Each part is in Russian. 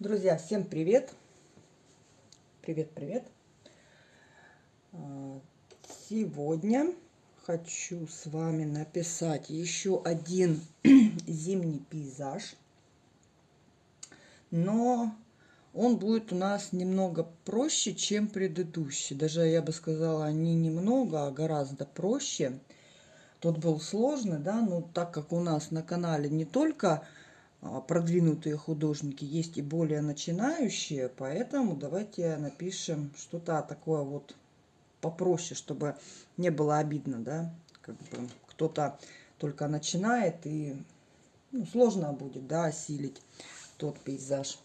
Друзья, всем привет! Привет, привет! А, Сегодня хочу с вами написать еще один зимний пейзаж, но он будет у нас немного проще, чем предыдущий. Даже я бы сказала, не немного, а гораздо проще. Тот был сложный, да, но так как у нас на канале не только продвинутые художники, есть и более начинающие, поэтому давайте напишем что-то такое вот попроще, чтобы не было обидно, да, как бы кто-то только начинает и ну, сложно будет, да, осилить тот пейзаж.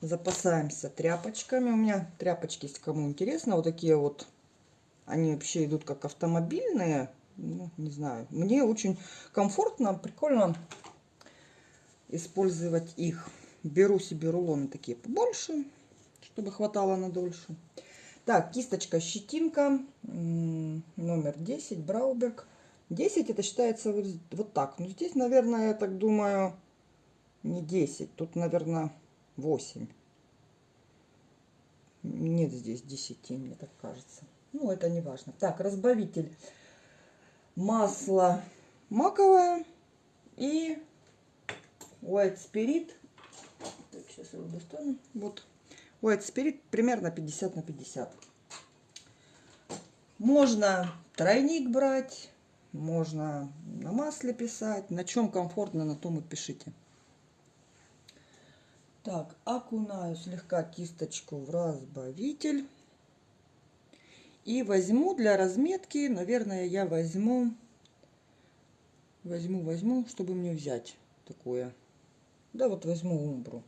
Запасаемся тряпочками. У меня тряпочки, если кому интересно, вот такие вот, они вообще идут как автомобильные, ну, не знаю, мне очень комфортно, прикольно использовать их. Беру себе рулоны такие побольше, чтобы хватало на дольше. Так, кисточка щетинка, номер 10, Брауберг. 10 это считается вот, вот так. Ну, здесь, наверное, я так думаю, не 10, тут, наверное, 8. Нет здесь 10, мне так кажется. Ну, это не важно. Так, разбавитель масло маковое и white spirit. Так, сейчас его достану. Вот white spirit примерно 50 на 50. Можно тройник брать, можно на масле писать. На чем комфортно, на том и пишите. Так, окунаю слегка кисточку в разбавитель. И возьму для разметки, наверное, я возьму, возьму, возьму, чтобы мне взять такое. Да, вот возьму умбру.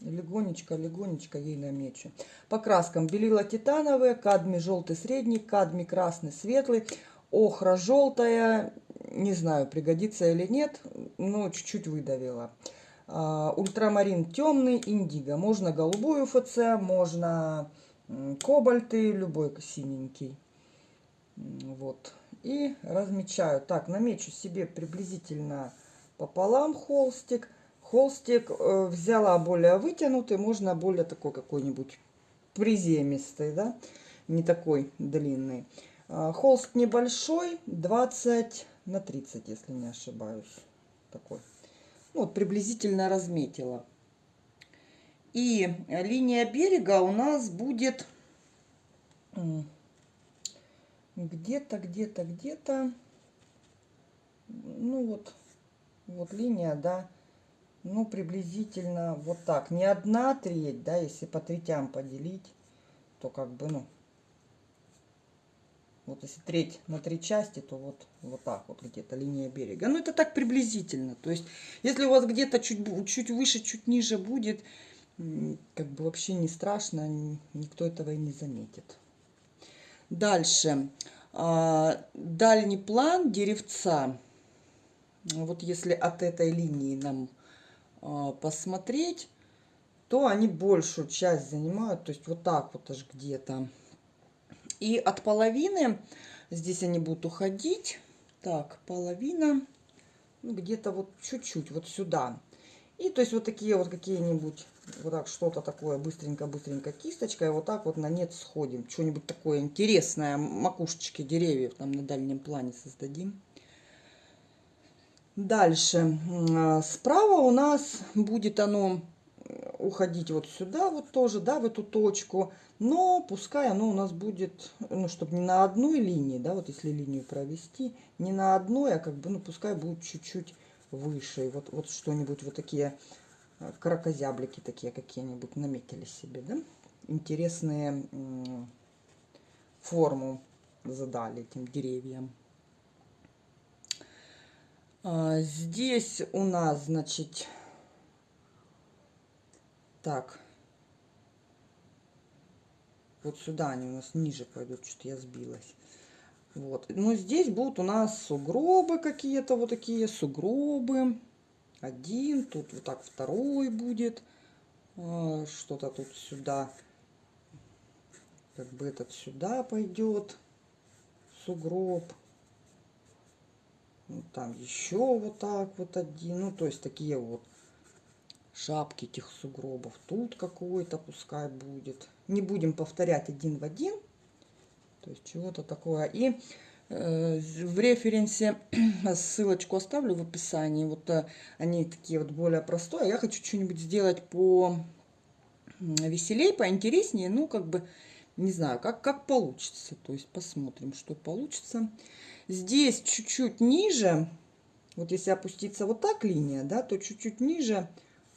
Легонечко, легонечко ей намечу. По краскам белила титановые, кадми желтый средний, кадми красный светлый, охра желтая, не знаю, пригодится или нет, но чуть-чуть выдавила. А, ультрамарин темный, индиго. Можно голубую ФЦ, можно кобальты, любой синенький. Вот. И размечаю. Так, намечу себе приблизительно пополам холстик. Холстик э, взяла более вытянутый, можно более такой какой-нибудь приземистый, да, не такой длинный. Э, холст небольшой, 20 на 30, если не ошибаюсь. Такой. Ну, вот приблизительно разметила. И линия берега у нас будет где-то, где-то, где-то, ну вот, вот линия, да, ну приблизительно вот так. Не одна треть, да, если по третям поделить, то как бы, ну, вот если треть на три части, то вот, вот так вот где-то линия берега. Ну, это так приблизительно. То есть, если у вас где-то чуть, чуть выше, чуть ниже будет, как бы вообще не страшно, никто этого и не заметит. Дальше. А, дальний план деревца. Вот если от этой линии нам а, посмотреть, то они большую часть занимают. То есть вот так вот аж где-то. И от половины здесь они будут уходить. Так, половина. Ну, где-то вот чуть-чуть вот сюда. И то есть вот такие вот какие-нибудь, вот так что-то такое быстренько-быстренько кисточкой, вот так вот на нет сходим. Что-нибудь такое интересное, макушечки деревьев там на дальнем плане создадим. Дальше. А, справа у нас будет оно уходить вот сюда вот тоже, да, в эту точку. Но пускай оно у нас будет, ну, чтобы не на одной линии, да, вот если линию провести, не на одной, а как бы, ну, пускай будет чуть-чуть выше. Вот, вот что-нибудь, вот такие э, кракозяблики такие какие-нибудь наметили себе, да? Интересные форму задали этим деревьям. А, здесь у нас, значит, так, вот сюда они у нас ниже пойдут, что-то я сбилась. Вот. Но здесь будут у нас сугробы какие-то вот такие, сугробы. Один, тут вот так второй будет. А, что-то тут сюда. Как бы этот сюда пойдет. Сугроб. Вот там еще вот так вот один. Ну, то есть такие вот шапки этих сугробов. Тут какой-то пускай будет. Не будем повторять один в один. То есть чего-то такое. И э, в референсе ссылочку оставлю в описании. Вот э, они такие вот более простые. Я хочу что-нибудь сделать по веселей, поинтереснее. Ну, как бы, не знаю, как, как получится. То есть посмотрим, что получится. Здесь чуть-чуть ниже, вот если опуститься вот так линия, да, то чуть-чуть ниже,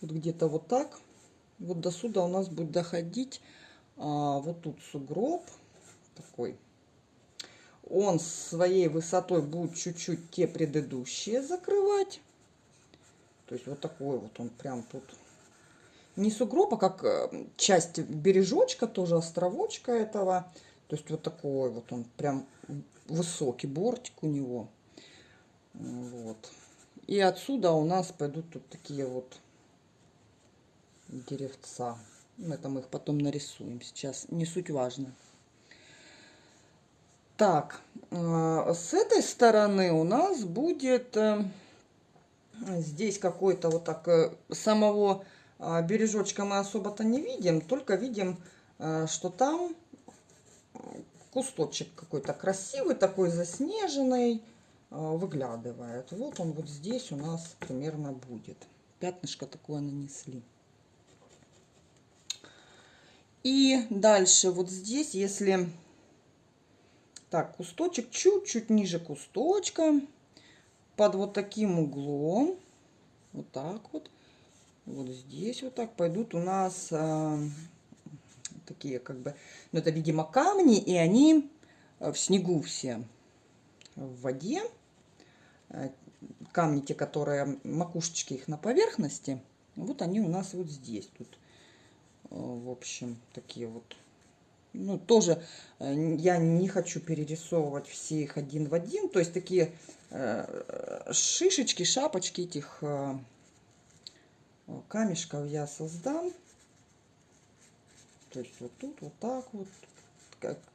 вот где-то вот так, вот до сюда у нас будет доходить а, вот тут сугроб такой. Он своей высотой будет чуть-чуть те предыдущие закрывать. То есть вот такой вот он прям тут. Не сугроб, а как э, часть бережочка, тоже островочка этого. То есть вот такой вот он прям высокий бортик у него. Вот. И отсюда у нас пойдут тут такие вот деревца. Мы их потом нарисуем. Сейчас не суть важно. Так, э, с этой стороны у нас будет э, здесь какой-то вот так э, самого бережочка мы особо-то не видим, только видим, что там кусточек какой-то красивый, такой заснеженный, выглядывает. Вот он вот здесь у нас примерно будет. Пятнышко такое нанесли. И дальше вот здесь, если... Так, кусточек чуть-чуть ниже кусточка, под вот таким углом, вот так вот, вот здесь вот так пойдут у нас а, такие как бы, ну это видимо камни, и они э, в снегу все, в воде. Э, камни те, которые, макушечки их на поверхности, вот они у нас вот здесь, тут в общем, такие вот. Ну, тоже э, я не хочу перерисовывать все их один в один. То есть такие э, шишечки, шапочки этих э, камешков я создам. То есть вот тут, вот так вот.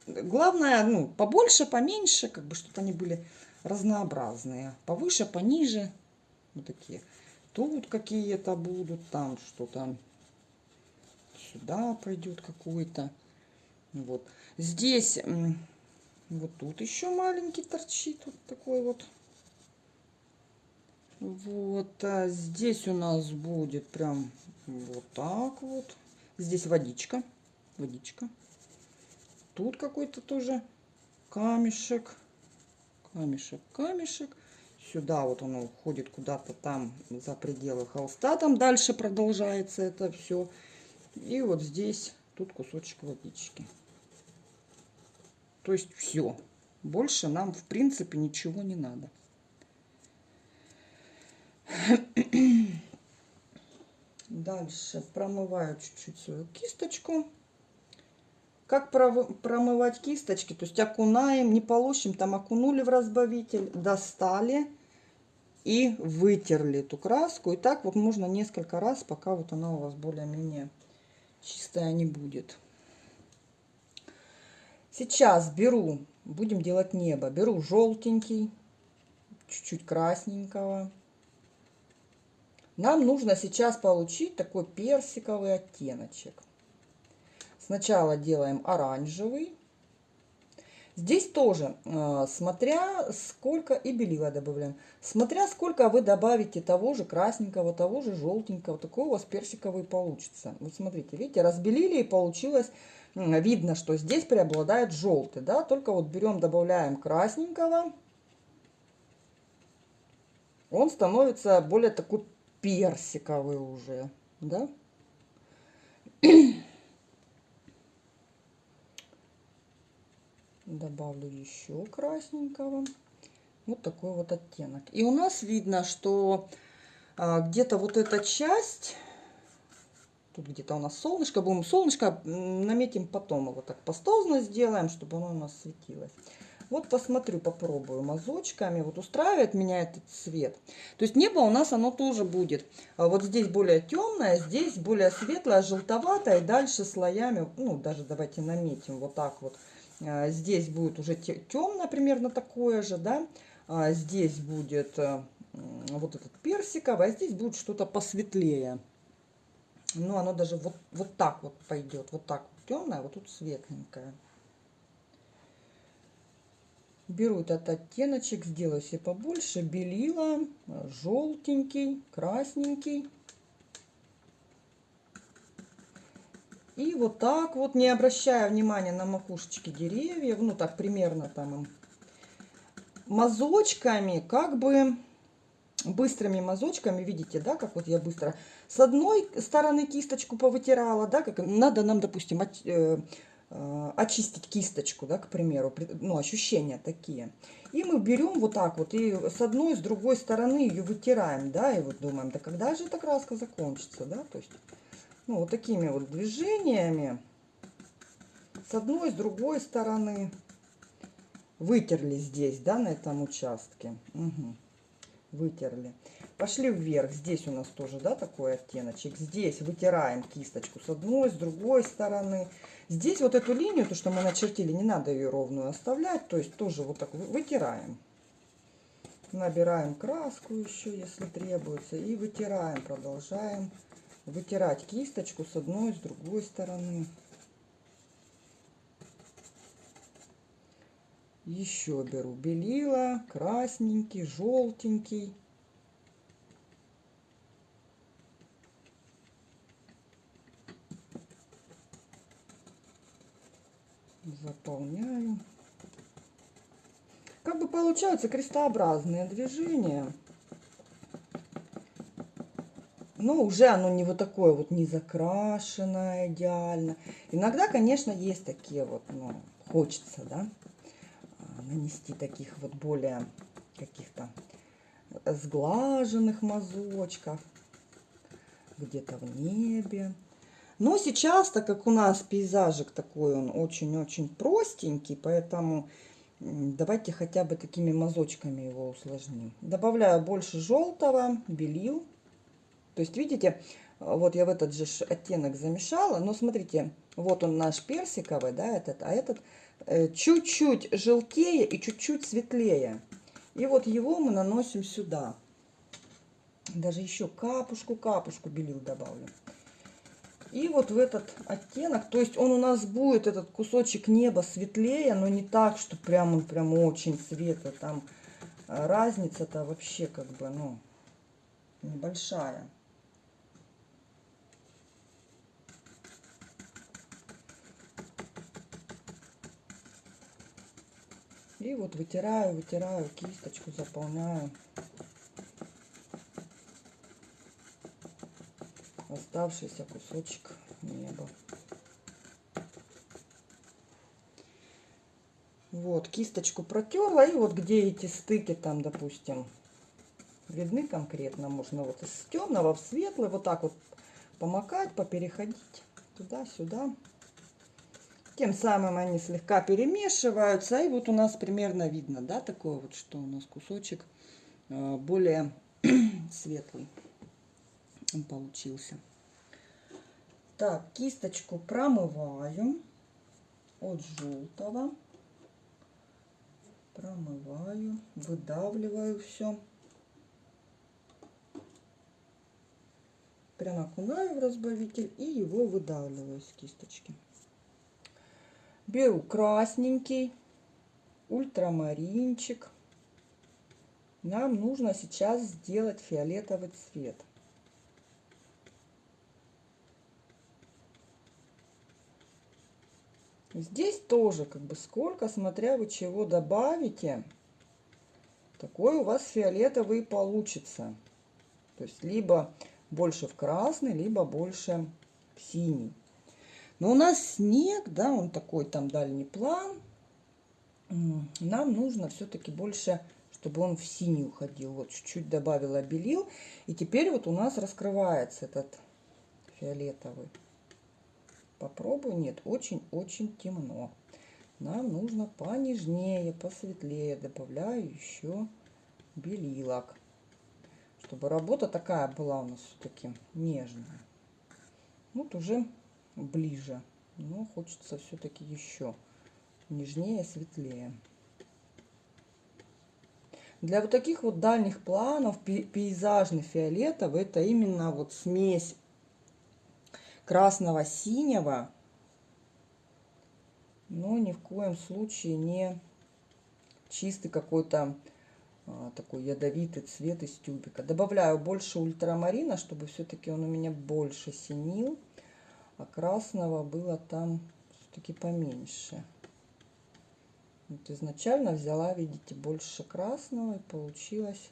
Главное, ну, побольше, поменьше, как бы, чтобы они были разнообразные. Повыше, пониже. Вот такие. Тут какие-то будут, там что-то сюда пойдет какой-то. Вот. Здесь, вот тут еще маленький торчит, вот такой вот. Вот, а здесь у нас будет прям вот так вот. Здесь водичка, водичка. Тут какой-то тоже камешек, камешек, камешек. Сюда вот он уходит куда-то там за пределы холста. Там дальше продолжается это все. И вот здесь, тут кусочек водички. То есть все. Больше нам, в принципе, ничего не надо. Дальше промываю чуть-чуть свою кисточку. Как промывать кисточки? То есть окунаем, не полощем, там окунули в разбавитель, достали и вытерли эту краску. И так вот можно несколько раз, пока вот она у вас более-менее чистая не будет. Сейчас беру, будем делать небо, беру желтенький, чуть-чуть красненького. Нам нужно сейчас получить такой персиковый оттеночек. Сначала делаем оранжевый. Здесь тоже, э, смотря сколько, и белила добавляем, смотря сколько вы добавите того же красненького, того же желтенького, такой у вас персиковый получится. Вот смотрите, видите, разбелили и получилось, видно, что здесь преобладает желтый, да, только вот берем, добавляем красненького, он становится более такой персиковый уже, да. Добавлю еще красненького. Вот такой вот оттенок. И у нас видно, что а, где-то вот эта часть, тут где-то у нас солнышко, будем солнышко наметим потом, его так пастозно сделаем, чтобы оно у нас светилось. Вот посмотрю, попробую мазочками. Вот устраивает меня этот цвет. То есть небо у нас оно тоже будет. А вот здесь более темное, здесь более светлое, желтоватое. И дальше слоями, ну даже давайте наметим вот так вот. А, здесь будет уже темно, примерно такое же, да. А здесь будет э, вот этот персиковый, а здесь будет что-то посветлее. Ну, оно даже вот, вот так вот пойдет. Вот так темное, вот тут светленькое. Беру этот оттеночек, сделаю себе побольше. Белила, желтенький, красненький. И вот так вот, не обращая внимания на макушечки деревьев, ну так примерно там мазочками, как бы быстрыми мазочками, видите, да, как вот я быстро с одной стороны кисточку повытирала, да, как надо нам, допустим, от, э, э, очистить кисточку, да, к примеру, ну, ощущения такие. И мы берем вот так вот, и с одной, с другой стороны ее вытираем, да, и вот думаем, да когда же эта краска закончится, да, то есть ну, вот такими вот движениями с одной, с другой стороны вытерли здесь, да, на этом участке. Угу. Вытерли. Пошли вверх. Здесь у нас тоже, да, такой оттеночек. Здесь вытираем кисточку с одной, с другой стороны. Здесь вот эту линию, то, что мы начертили, не надо ее ровную оставлять. То есть тоже вот так вытираем. Набираем краску еще, если требуется. И вытираем, продолжаем вытирать кисточку с одной с другой стороны. Еще беру белила, красненький, желтенький. Заполняю. Как бы получаются крестообразные движения но уже оно не вот такое вот не закрашенное идеально. Иногда, конечно, есть такие вот, ну, хочется, да, а, нанести таких вот более каких-то сглаженных мазочков где-то в небе. Но сейчас, так как у нас пейзажик такой, он очень-очень простенький, поэтому давайте хотя бы такими мазочками его усложним. Добавляю больше желтого, белил. То есть, видите, вот я в этот же оттенок замешала, но смотрите, вот он наш персиковый, да, этот, а этот э, чуть-чуть желтее и чуть-чуть светлее. И вот его мы наносим сюда. Даже еще капушку-капушку белил добавлю. И вот в этот оттенок, то есть он у нас будет, этот кусочек неба светлее, но не так, что прям он прям очень светлый. Там э, разница-то вообще как бы, ну, небольшая. И вот вытираю, вытираю кисточку, заполняю. Оставшийся кусочек неба. Вот, кисточку протерла, и вот где эти стыки там, допустим, видны конкретно, можно вот из темного в светлый, вот так вот помакать, попереходить туда-сюда. Тем самым они слегка перемешиваются. И вот у нас примерно видно, да, такое вот, что у нас кусочек э, более светлый получился. Так, кисточку промываю от желтого. Промываю, выдавливаю все. Прям окунаю в разбавитель и его выдавливаю с кисточки. Беру красненький, ультрамаринчик. Нам нужно сейчас сделать фиолетовый цвет. Здесь тоже как бы сколько, смотря вы чего добавите, такой у вас фиолетовый получится. То есть либо больше в красный, либо больше в синий. Но у нас снег, да, он такой там дальний план. Нам нужно все-таки больше, чтобы он в синий уходил. Вот чуть-чуть добавила белил. И теперь вот у нас раскрывается этот фиолетовый. Попробую. Нет, очень-очень темно. Нам нужно понежнее, посветлее. Добавляю еще белилок. Чтобы работа такая была у нас все-таки нежная. Вот уже ближе. Но хочется все-таки еще нежнее, светлее. Для вот таких вот дальних планов пей- пейзажный фиолетовый это именно вот смесь красного синего, но ни в коем случае не чистый какой-то а, такой ядовитый цвет из тюбика. Добавляю больше ультрамарина, чтобы все-таки он у меня больше синил, а красного было там все-таки поменьше. Вот изначально взяла, видите, больше красного и получилось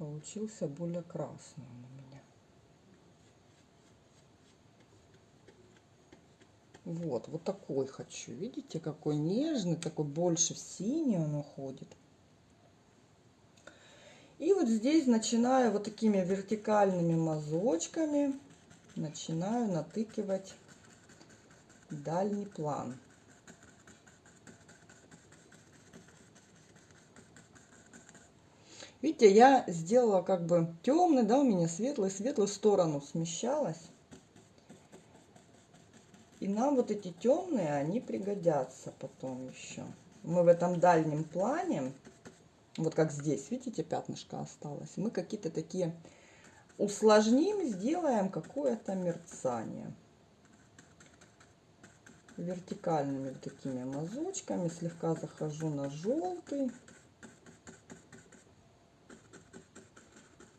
получился более красный у меня. Вот, вот такой хочу. Видите, какой нежный, такой больше в синий он уходит. И вот здесь начинаю вот такими вертикальными мазочками, начинаю натыкивать дальний план. Видите, я сделала как бы темный, да, у меня светлый, в сторону смещалась. И нам вот эти темные, они пригодятся потом еще. Мы в этом дальнем плане, вот как здесь, видите, пятнышко осталось, мы какие-то такие усложним, сделаем какое-то мерцание. Вертикальными вот такими мазочками слегка захожу на желтый.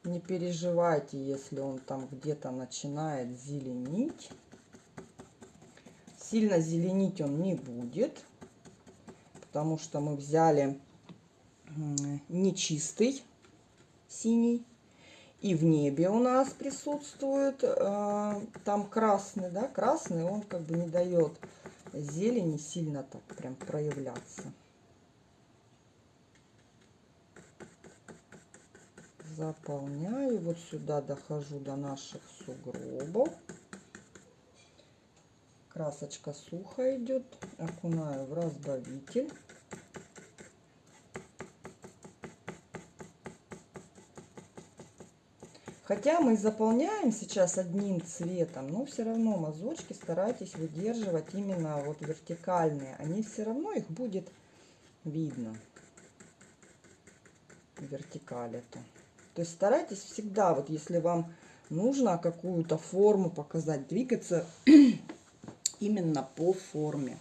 Не переживайте, если он там где-то начинает зеленить. Сильно зеленить он не будет, потому что мы взяли нечистый синий. И в небе у нас присутствует э, там красный, да, красный, он как бы не дает зелени сильно так прям проявляться. Заполняю, вот сюда дохожу до наших сугробов. Красочка сухо идет, окунаю в разбавитель. Хотя мы заполняем сейчас одним цветом, но все равно мазочки старайтесь выдерживать именно вот вертикальные. Они все равно, их будет видно. Вертикаль это. То есть старайтесь всегда, вот если вам нужно какую-то форму показать, двигаться именно по форме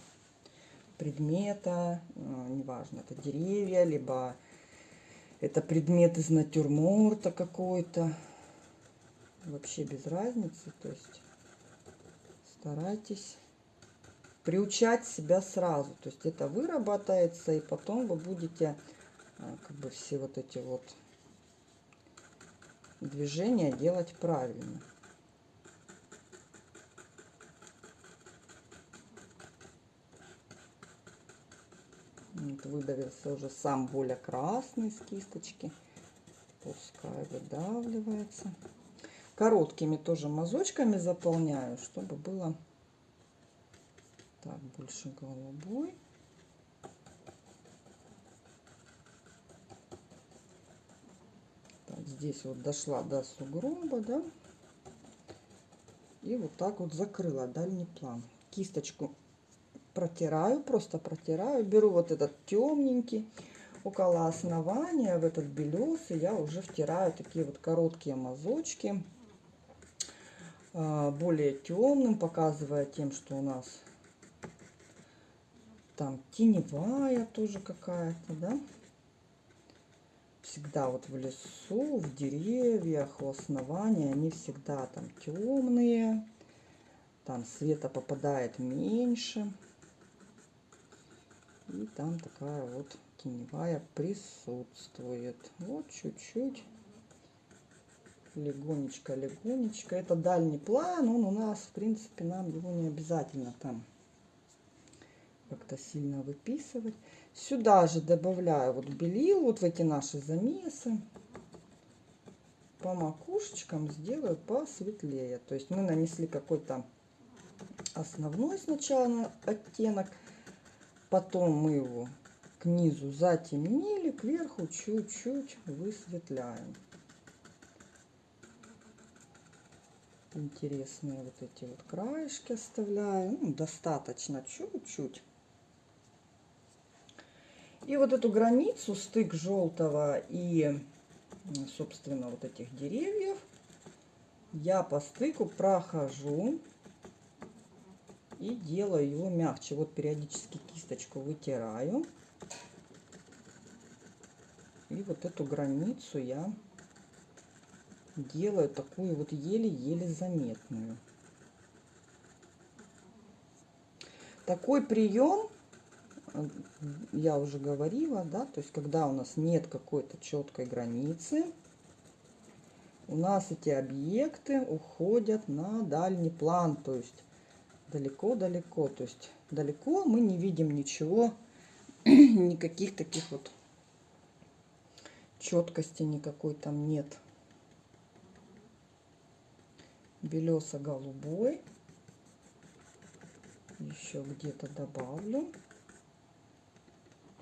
предмета, неважно, это деревья, либо это предмет из натюрморта какой-то вообще без разницы. То есть старайтесь приучать себя сразу. То есть это выработается, и потом вы будете а, как бы все вот эти вот движения делать правильно. Вот выдавился уже сам более красный с кисточки. Пускай выдавливается короткими тоже мазочками заполняю, чтобы было так больше голубой. Так, здесь вот дошла до сугроба, да, и вот так вот закрыла дальний план. Кисточку протираю, просто протираю, беру вот этот темненький около основания в этот белесый я уже втираю такие вот короткие мазочки более темным, показывая тем, что у нас там теневая тоже какая-то, да. Всегда вот в лесу, в деревьях, у основания они всегда там темные. Там света попадает меньше. И там такая вот теневая присутствует. Вот чуть-чуть легонечко, легонечко. Это дальний план, он у нас, в принципе, нам его не обязательно там как-то сильно выписывать. Сюда же добавляю вот белил, вот в эти наши замесы. По макушечкам сделаю посветлее. То есть мы нанесли какой-то основной сначала оттенок, потом мы его к низу затемнили, кверху чуть-чуть высветляем. Интересные вот эти вот краешки оставляю. Ну, достаточно чуть-чуть. И вот эту границу, стык желтого и, собственно, вот этих деревьев, я по стыку прохожу и делаю его мягче. Вот периодически кисточку вытираю. И вот эту границу я делаю такую вот еле-еле заметную. Такой прием, я уже говорила, да, то есть когда у нас нет какой-то четкой границы, у нас эти объекты уходят на дальний план, то есть далеко-далеко, то есть далеко мы не видим ничего, никаких таких вот четкости никакой там нет. Белесо-голубой. Еще где-то добавлю.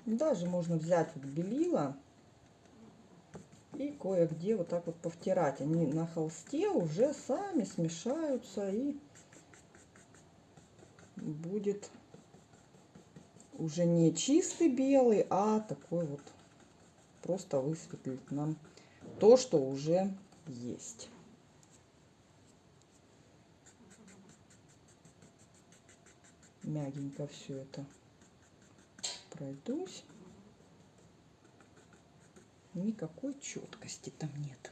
Даже можно взять вот белила и кое-где вот так вот повтирать. Они на холсте уже сами смешаются и будет уже не чистый белый, а такой вот просто высветлит нам то, что уже есть. Мягенько все это пройдусь никакой четкости там нет.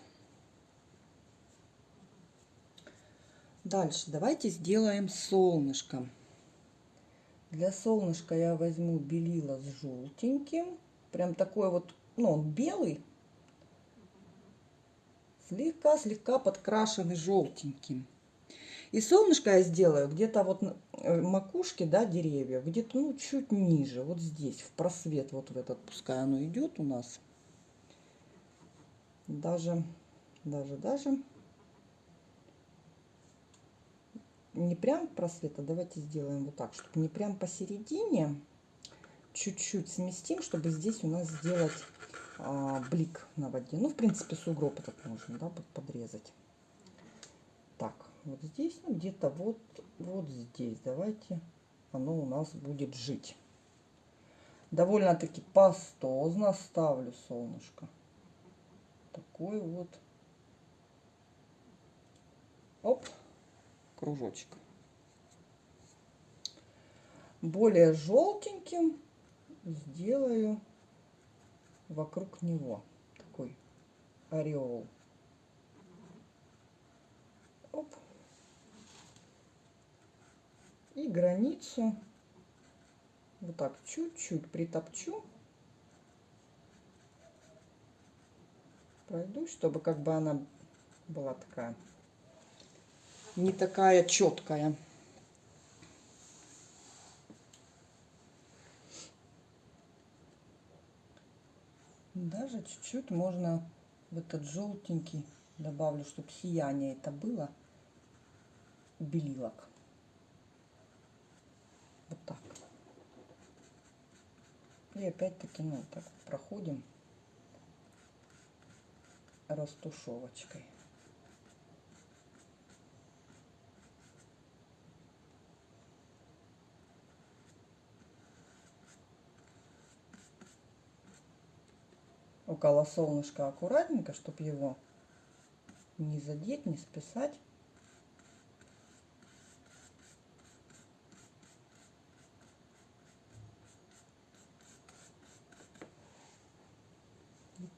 Дальше давайте сделаем солнышко. Для солнышка я возьму белила с желтеньким. Прям такой вот, ну он белый. Слегка-слегка подкрашенный желтеньким. И солнышко я сделаю где-то вот э, макушки, да, деревьев, где-то, ну, чуть ниже, вот здесь, в просвет вот в этот, пускай оно идет у нас даже, даже, даже не прям просвета, давайте сделаем вот так, чтобы не прям посередине, чуть-чуть сместим, чтобы здесь у нас сделать а, блик на воде. Ну, в принципе, сугроб этот можно, да, подрезать. Вот здесь, ну, где-то вот, вот здесь, давайте оно у нас будет жить. Довольно-таки пастозно ставлю солнышко такой вот оп, кружочек. Более желтеньким сделаю вокруг него такой ореол. Оп. И границу вот так чуть-чуть притопчу. пройдусь, чтобы как бы она была такая, не такая четкая. Даже чуть-чуть можно в этот желтенький добавлю, чтобы сияние это было белилок. Вот так. И опять-таки, ну, так проходим растушевочкой. около солнышка аккуратненько, чтобы его не задеть, не списать.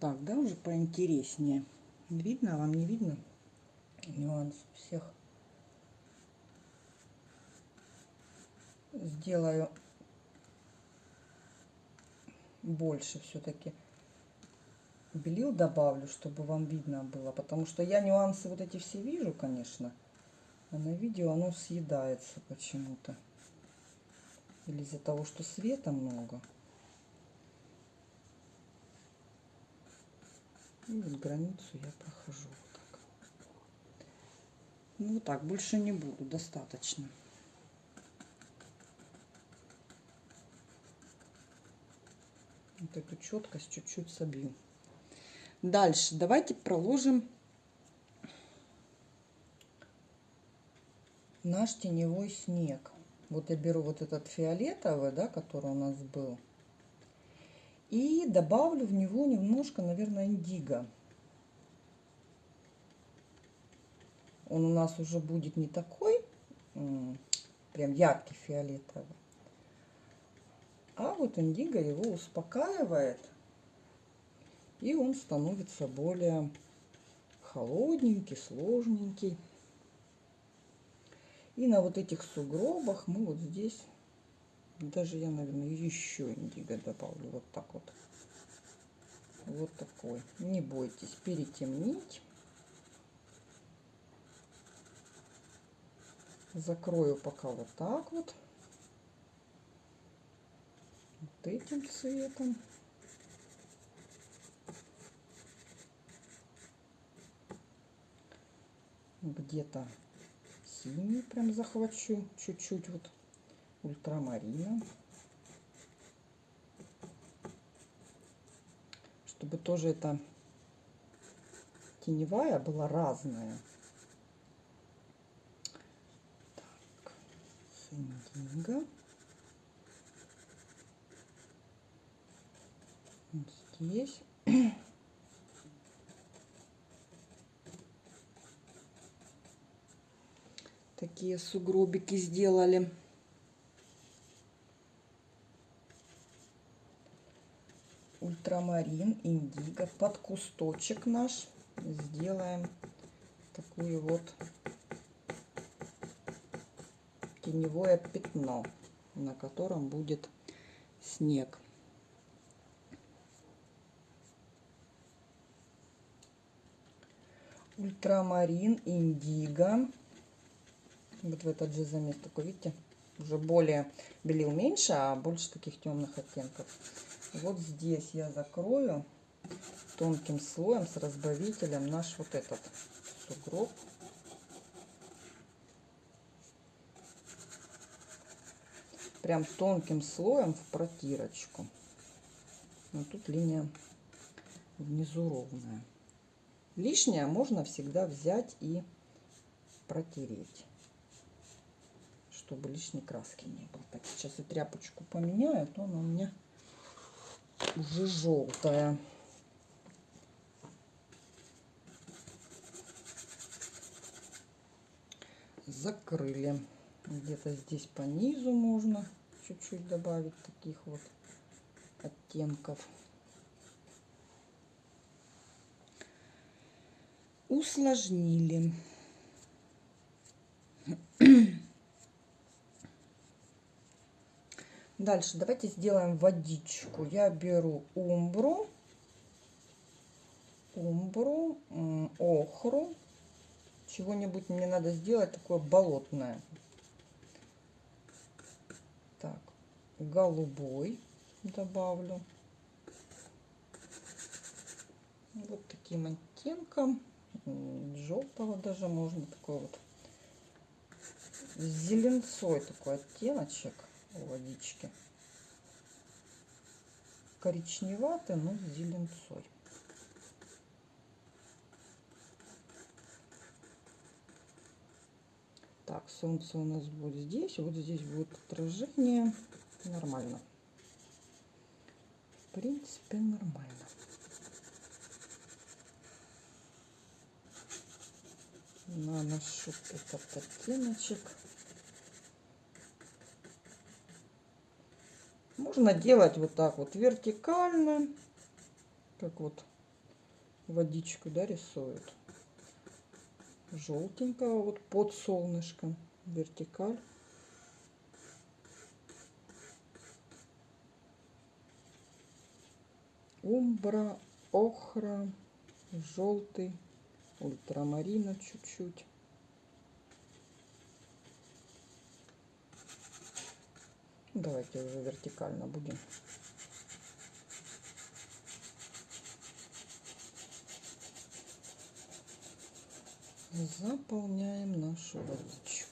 Так, да, уже поинтереснее. Видно, вам не видно нюанс всех. Сделаю больше все-таки белил добавлю, чтобы вам видно было. Потому что я нюансы вот эти все вижу, конечно. А на видео оно съедается почему-то. Или из-за того, что света много. Вот границу я прохожу вот так. Ну вот так, больше не буду, достаточно. Вот эту четкость чуть-чуть собью. Дальше давайте проложим наш теневой снег. Вот я беру вот этот фиолетовый, да, который у нас был. И добавлю в него немножко, наверное, индиго. Он у нас уже будет не такой, прям яркий фиолетовый. А вот индиго его успокаивает. И он становится более холодненький, сложненький. И на вот этих сугробах мы вот здесь, даже я, наверное, еще индиго добавлю. Вот так вот. Вот такой. Не бойтесь перетемнить. Закрою пока вот так вот. Вот этим цветом. Где-то синий прям захвачу чуть-чуть вот ультрамарина. Чтобы тоже это теневая была разная. Так, индиго. Вот здесь. такие сугробики сделали. Ультрамарин, индиго, под кусточек наш сделаем такую вот теневое пятно, на котором будет снег. Ультрамарин, индиго вот в этот же замес такой, видите, уже более белил меньше, а больше таких темных оттенков. Вот здесь я закрою тонким слоем с разбавителем наш вот этот сугроб. Прям тонким слоем в протирочку. Но тут линия внизу ровная. Лишнее можно всегда взять и протереть чтобы лишней краски не было. Так, сейчас я тряпочку поменяю, то она у меня уже желтая. Закрыли. Где-то здесь по низу можно чуть-чуть добавить таких вот оттенков. Усложнили. Дальше давайте сделаем водичку. Я беру умбру, умбру, охру. Чего-нибудь мне надо сделать такое болотное. Так, голубой добавлю. Вот таким оттенком. Желтого даже можно. Такой вот зеленцой такой оттеночек водички. Коричневатый, но с зеленцой. Так, солнце у нас будет здесь, вот здесь будет отражение. Нормально. В принципе, нормально. Наношу этот оттеночек. Можно делать вот так вот вертикально, как вот водичку да, рисуют. Желтенького вот под солнышком. Вертикаль. Умбра, охра, желтый, ультрамарина чуть-чуть. Давайте уже вертикально будем. Заполняем нашу водичку.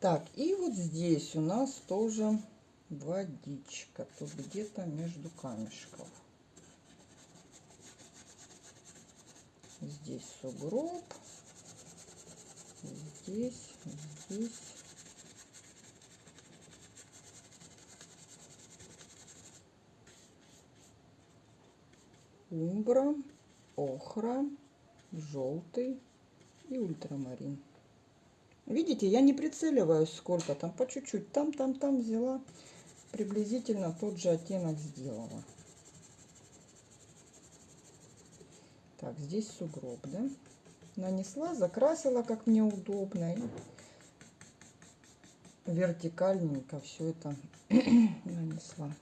Так, и вот здесь у нас тоже водичка. Тут где-то между камешков. Здесь сугроб. Здесь, здесь. Умбра, охра, желтый и ультрамарин. Видите, я не прицеливаюсь сколько там, по чуть-чуть. Там, там, там взяла. Приблизительно тот же оттенок сделала. Так, здесь сугроб, да? Нанесла, закрасила, как мне удобно. И вертикальненько все это нанесла.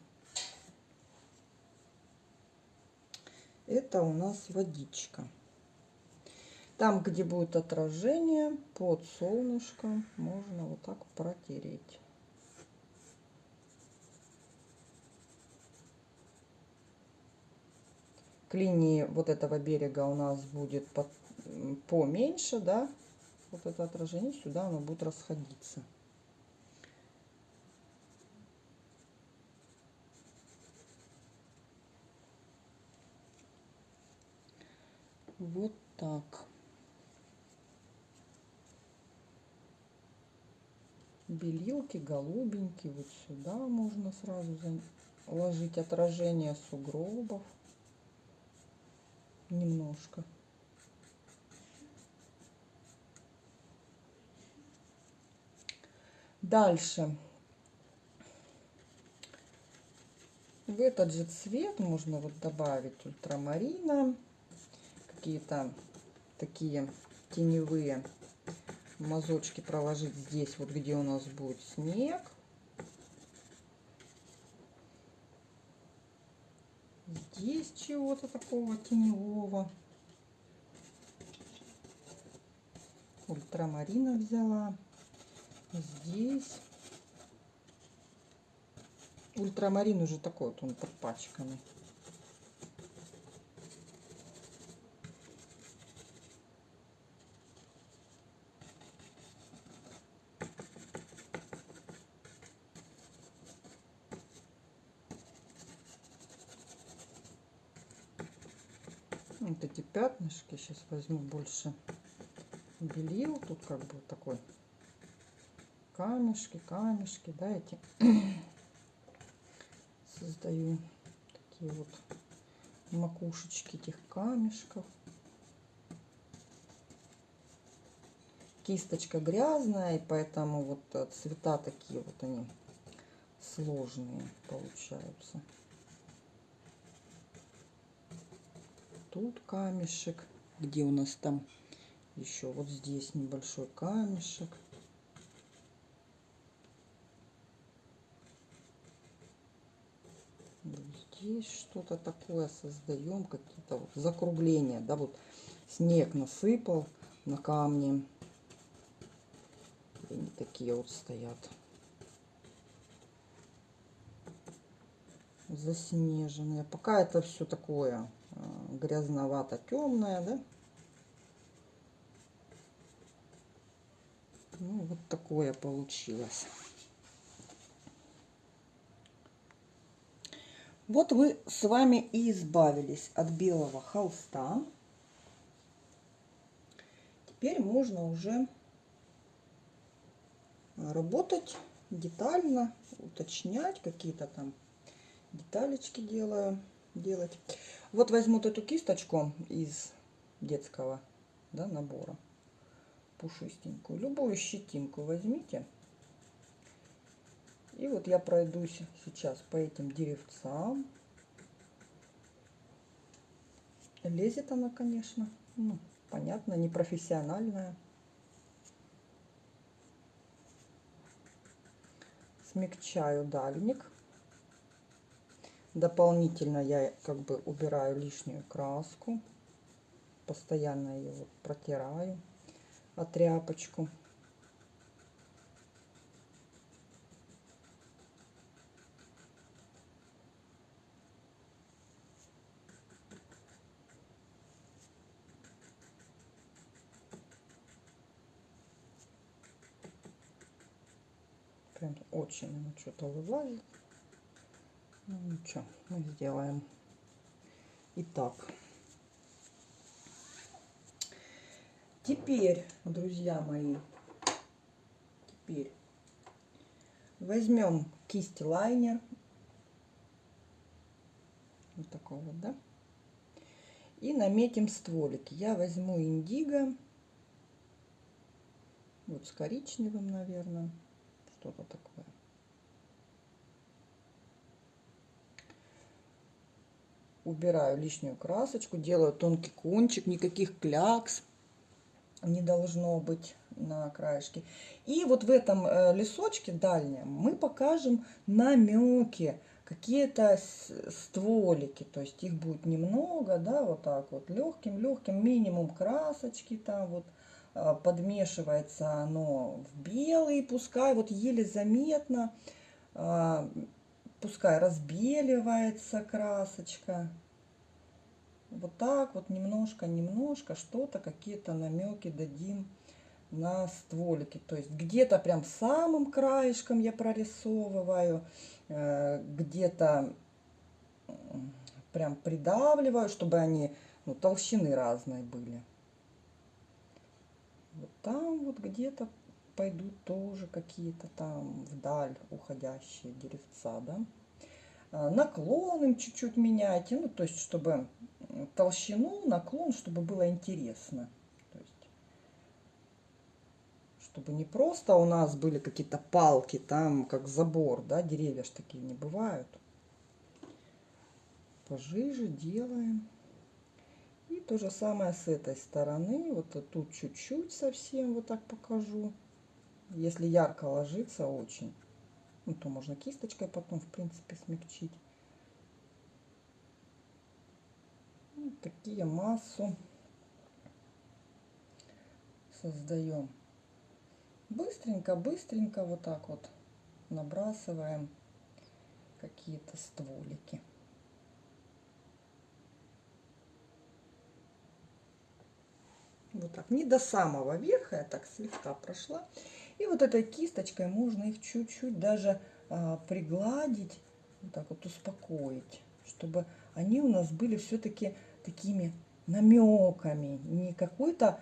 Это у нас водичка. Там, где будет отражение, под солнышком, можно вот так протереть. К линии вот этого берега у нас будет под, поменьше, да, вот это отражение, сюда оно будет расходиться. Вот так. Белилки голубенькие вот сюда можно сразу ложить отражение сугробов. Немножко. Дальше. В этот же цвет можно вот добавить ультрамарина какие-то такие теневые мазочки проложить здесь, вот где у нас будет снег. Здесь чего-то такого теневого. Ультрамарина взяла. Здесь. Ультрамарин уже такой вот он подпачканный. вот эти пятнышки сейчас возьму больше белил тут как бы такой камешки камешки да эти создаю такие вот макушечки этих камешков. Кисточка грязная и поэтому вот э, цвета такие вот они сложные получаются тут камешек. Где у нас там еще? Вот здесь небольшой камешек. здесь что-то такое создаем, какие-то вот закругления, да, вот снег насыпал на камни, и они такие вот стоят. Заснеженные. Пока это все такое грязновато темная, да? Ну, вот такое получилось. Вот вы с вами и избавились от белого холста. Теперь можно уже работать детально, уточнять какие-то там деталечки делаю, делать. Вот возьму эту кисточку из детского да, набора, пушистенькую. Любую щетинку возьмите. И вот я пройдусь сейчас по этим деревцам. Лезет она, конечно, ну, понятно, непрофессиональная. Смягчаю дальник. Дополнительно я как бы убираю лишнюю краску. Постоянно ее вот протираю о тряпочку. Прям очень что-то вылазит. Ну ничего, мы сделаем. Итак. Теперь, друзья мои, теперь возьмем кисть лайнер. Вот такой вот, да? И наметим стволики. Я возьму индиго. Вот с коричневым, наверное. Что-то такое. Убираю лишнюю красочку, делаю тонкий кончик, никаких клякс не должно быть на краешке. И вот в этом э, лесочке дальнем мы покажем намеки, какие-то стволики, то есть их будет немного, да, вот так вот, легким-легким, минимум красочки там вот, э, подмешивается оно в белый, пускай вот еле заметно, э, пускай разбеливается красочка. Вот так вот немножко-немножко что-то, какие-то намеки дадим на стволики. То есть где-то прям самым краешком я прорисовываю, э, где-то прям придавливаю, чтобы они ну, толщины разные были. Вот там вот где-то пойдут тоже какие-то там вдаль уходящие деревца, да. Э, наклон им чуть-чуть меняйте, ну, то есть, чтобы толщину, наклон, чтобы было интересно. То есть, чтобы не просто у нас были какие-то палки, там, как забор, да, деревья ж такие не бывают. Пожиже делаем. И то же самое с этой стороны. Вот тут чуть-чуть совсем вот так покажу. Если ярко ложится очень. Ну, то можно кисточкой потом, в принципе, смягчить. Вот ну, такие массу создаем. Быстренько, быстренько вот так вот набрасываем какие-то стволики. Вот так, не до самого верха, я так слегка прошла. И вот этой кисточкой можно их чуть-чуть даже а, пригладить, вот так вот успокоить, чтобы они у нас были все-таки такими намеками, не какой-то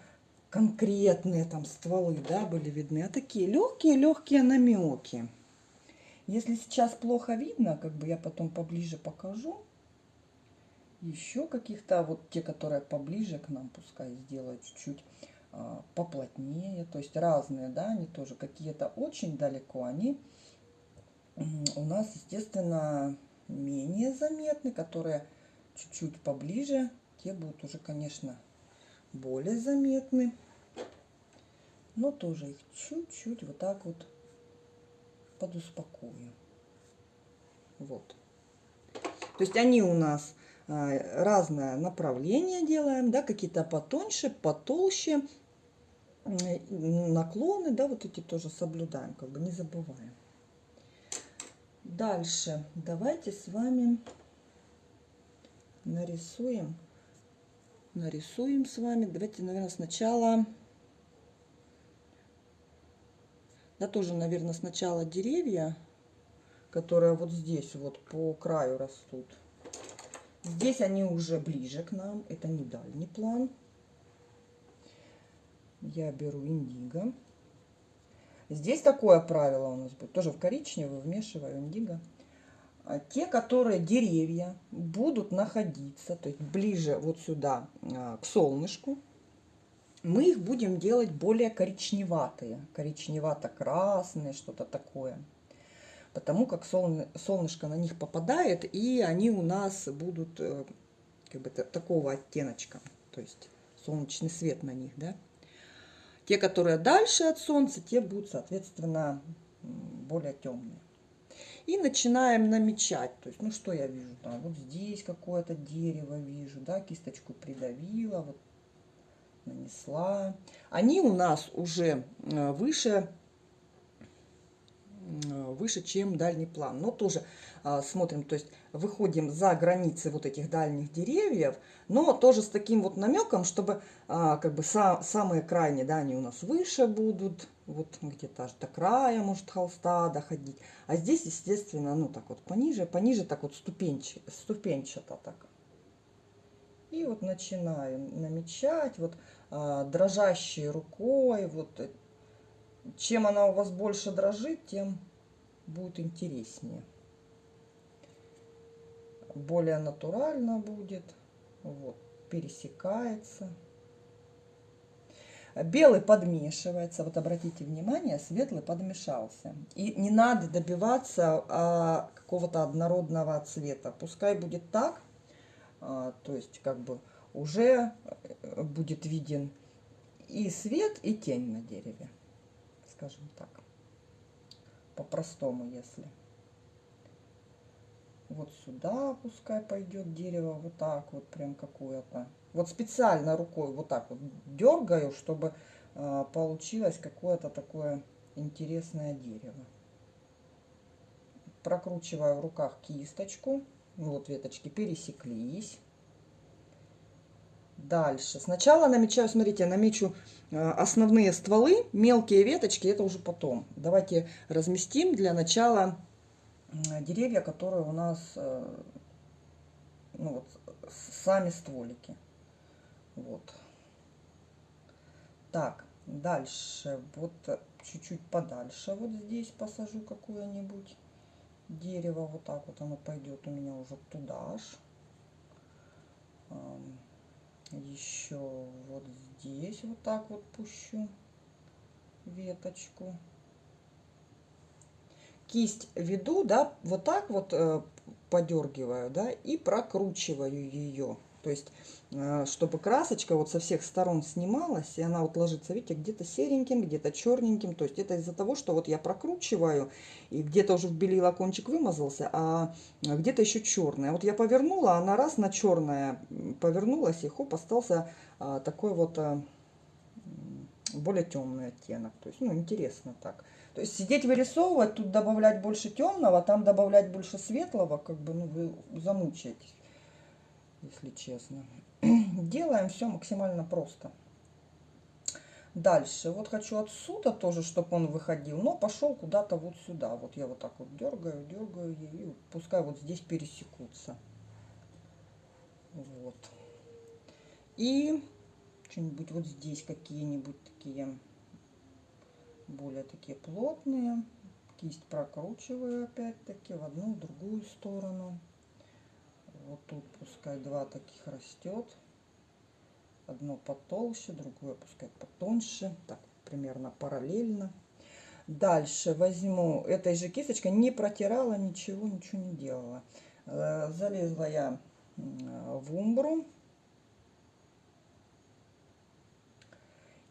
конкретные там стволы, да, были видны, а такие легкие-легкие намеки. Если сейчас плохо видно, как бы я потом поближе покажу, еще каких-то, вот те, которые поближе к нам, пускай сделают чуть-чуть а, поплотнее, то есть разные, да, они тоже какие-то очень далеко, они у нас, естественно, менее заметны, которые чуть-чуть поближе, те будут уже, конечно, более заметны. Но тоже их чуть-чуть вот так вот подуспокою. Вот. То есть они у нас а, разное направление делаем, да, какие-то потоньше, потолще, наклоны, да, вот эти тоже соблюдаем, как бы не забываем. Дальше давайте с вами нарисуем, нарисуем с вами. Давайте, наверное, сначала, да, тоже, наверное, сначала деревья, которые вот здесь вот по краю растут. Здесь они уже ближе к нам, это не дальний план я беру индиго. Здесь такое правило у нас будет. Тоже в коричневый вмешиваю индиго. А те, которые деревья будут находиться, то есть ближе вот сюда а, к солнышку, мы их будем делать более коричневатые, коричневато-красные, что-то такое. Потому как солнышко на них попадает, и они у нас будут э, как бы такого оттеночка, то есть солнечный свет на них, да. Те, которые дальше от солнца, те будут, соответственно, более темные. И начинаем намечать. То есть, ну что я вижу? Там, вот здесь какое-то дерево вижу, да, кисточку придавила, вот нанесла. Они у нас уже э, выше выше, чем дальний план. Но тоже смотрим, то есть выходим за границы вот этих дальних деревьев, но тоже с таким вот намеком, чтобы а, как бы са, самые крайние, да, они у нас выше будут, вот где-то аж до края может холста доходить. А здесь, естественно, ну так вот пониже, пониже так вот ступенч, ступенчато так. И вот начинаю намечать, вот а, дрожащей рукой, вот э, чем она у вас больше дрожит, тем будет интереснее. Более натурально будет, вот, пересекается. Белый подмешивается, вот обратите внимание, светлый подмешался. И не надо добиваться а, какого-то однородного цвета. Пускай будет так, а, то есть как бы уже э, будет виден и свет, и тень на дереве, скажем так, по-простому, если. Вот сюда пускай пойдет дерево, вот так вот, прям какое-то. Вот специально рукой вот так вот дергаю, чтобы э, получилось какое-то такое интересное дерево. Прокручиваю в руках кисточку. Вот веточки пересеклись. Дальше. Сначала намечаю, смотрите, намечу э, основные стволы, мелкие веточки, это уже потом. Давайте разместим для начала деревья, которые у нас, э, ну вот, сами стволики. Вот. Так, дальше, вот чуть-чуть подальше, вот здесь посажу какое-нибудь дерево, вот так вот оно пойдет у меня уже туда ж. Еще вот здесь вот так вот пущу веточку. Кисть веду, да, вот так вот э, подергиваю, да, и прокручиваю ее. То есть, э, чтобы красочка вот со всех сторон снималась, и она вот ложится, видите, где-то сереньким, где-то черненьким. То есть это из-за того, что вот я прокручиваю, и где-то уже в белила кончик вымазался, а где-то еще черный. А вот я повернула, она раз на черное повернулась, и хоп, остался а, такой вот а, более темный оттенок. То есть, ну, интересно так. То есть сидеть вырисовывать, тут добавлять больше темного, там добавлять больше светлого, как бы, ну, вы замучаетесь если честно. Делаем все максимально просто. Дальше. Вот хочу отсюда тоже, чтобы он выходил, но пошел куда-то вот сюда. Вот я вот так вот дергаю, дергаю, и пускай вот здесь пересекутся. Вот. И что-нибудь вот здесь какие-нибудь такие более такие плотные. Кисть прокручиваю опять-таки в одну, в другую сторону. Вот тут пускай два таких растет одно потолще другое пускай потоньше. Так примерно параллельно. Дальше возьму. Этой же кисточкой не протирала ничего ничего не делала. Э, залезла я в умбру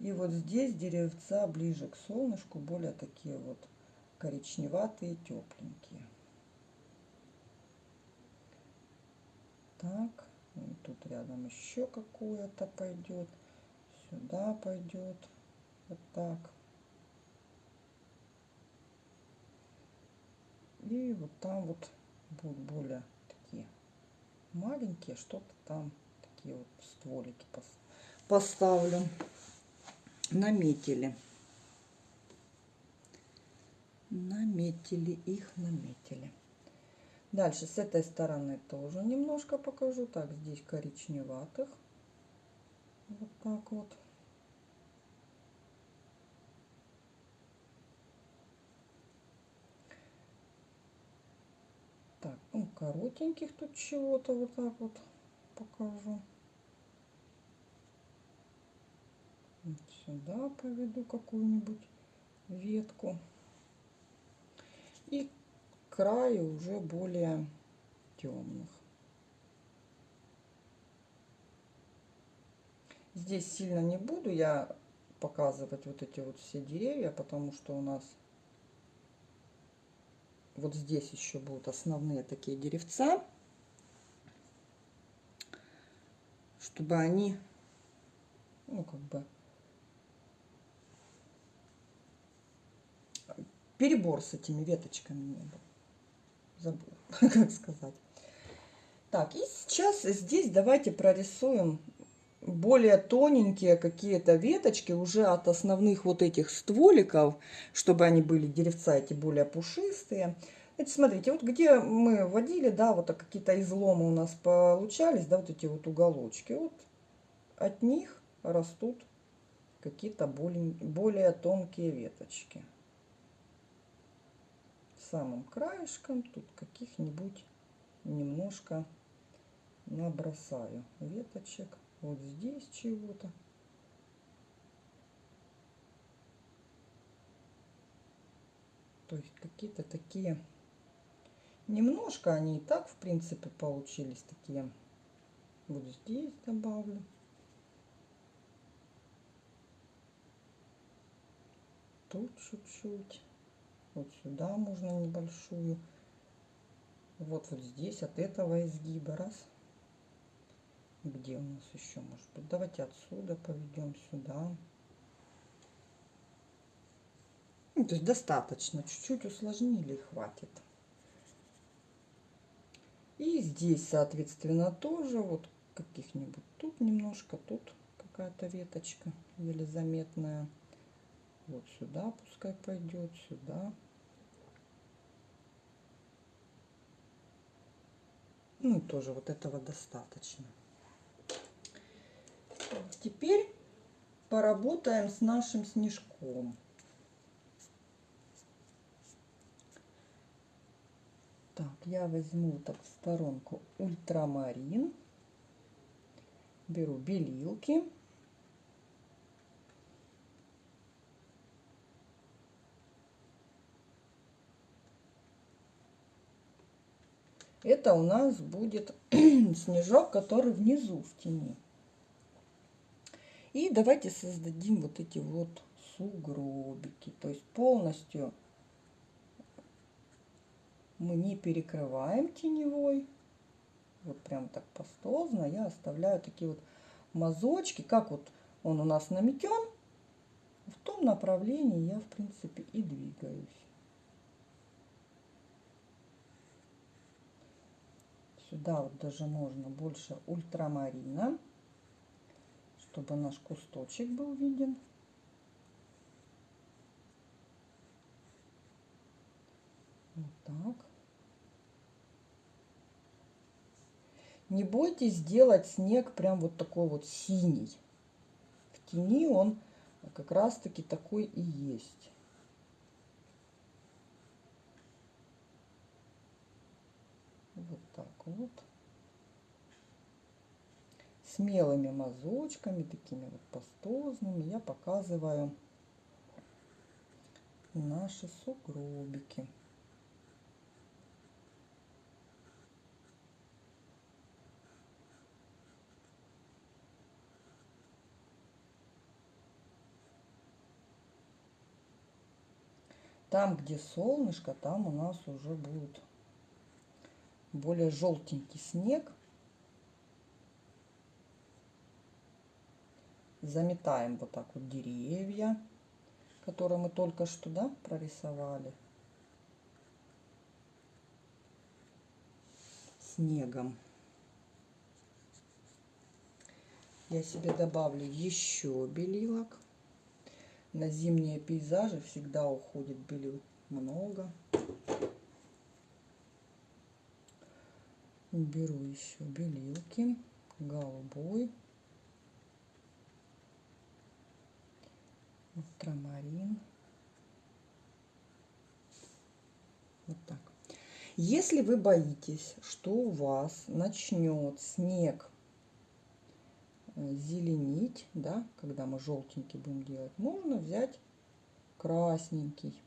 и вот здесь деревца ближе к солнышку более такие вот коричневатые тепленькие. Так тут рядом еще какое-то пойдет сюда пойдет вот так. И вот там вот будут более такие маленькие что-то там такие вот стволики поставлю наметили наметили их наметили Дальше с этой стороны тоже немножко покажу. Так, здесь коричневатых. Вот так вот. Так, ну, коротеньких тут чего-то вот так вот покажу. Вот сюда поведу какую-нибудь ветку. И краю уже более темных. Здесь сильно не буду я показывать вот эти вот все деревья, потому что у нас вот здесь еще будут основные такие деревца, чтобы они, ну, как бы, перебор с этими веточками не был забыла, как сказать. Так, и сейчас здесь давайте прорисуем более тоненькие какие-то веточки уже от основных вот этих стволиков, чтобы они были деревца эти более пушистые. Значит, смотрите, вот где мы водили, да, вот какие-то изломы у нас получались, да, вот эти вот уголочки, вот от них растут какие-то более, более тонкие веточки. Самым краешком тут каких-нибудь немножко набросаю веточек. Вот здесь чего-то. То есть какие-то такие... Немножко они и так, в принципе, получились такие. Вот здесь добавлю. Тут чуть-чуть. Вот сюда можно небольшую. Вот вот здесь от этого изгиба. Раз. Где у нас еще может быть? Давайте отсюда поведем сюда. Ну, то есть достаточно. Чуть-чуть усложнили хватит. И здесь, соответственно, тоже вот каких-нибудь тут немножко, тут какая-то веточка еле заметная. Вот сюда пускай пойдет, сюда. Ну, тоже вот этого достаточно. Теперь поработаем с нашим снежком. Так, я возьму так в сторонку ультрамарин. Беру белилки. Это у нас будет снежок, который внизу в тени. И давайте создадим вот эти вот сугробики. То есть полностью мы не перекрываем теневой. Вот прям так пастозно я оставляю такие вот мазочки. Как вот он у нас наметен, в том направлении я в принципе и двигаюсь. Сюда вот даже можно больше ультрамарина, чтобы наш кусточек был виден. Вот так. Не бойтесь сделать снег прям вот такой вот синий. В тени он как раз таки такой и есть. Вот. Смелыми мазочками, такими вот пастозными, я показываю наши сугробики. Там, где солнышко, там у нас уже будет более желтенький снег. Заметаем вот так вот деревья, которые мы только что да, прорисовали. Снегом. Я себе добавлю еще белилок. На зимние пейзажи всегда уходит белил много. Беру еще белилки голубой. Ультрамарин. Вот так. Если вы боитесь что у вас начнет снег э, зеленить да когда мы желтенький будем делать можно взять красненький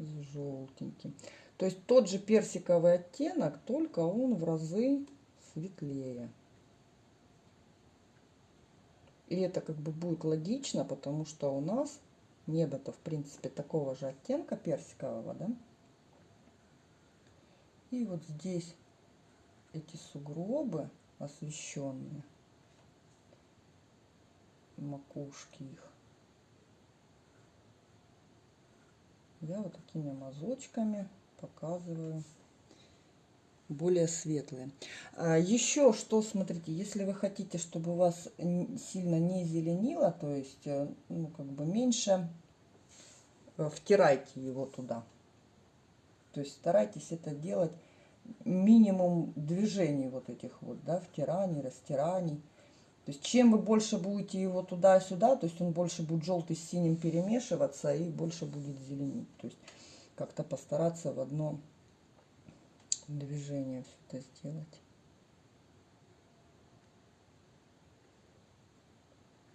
с желтеньким. То есть тот же персиковый оттенок, только он в разы светлее. И это как бы будет логично, потому что у нас небо-то в принципе такого же оттенка персикового, да? И вот здесь эти сугробы освещенные, макушки их, я вот такими мазочками показываю более светлые. А, еще что, смотрите, если вы хотите, чтобы у вас сильно не зеленило, то есть, э, ну, как бы меньше, э, втирайте его туда. То есть старайтесь это делать минимум движений вот этих вот, да, втираний, растираний. То есть чем вы больше будете его туда-сюда, то есть он больше будет желтый с синим перемешиваться и больше будет зеленить. То есть как-то постараться в одно движение все это сделать.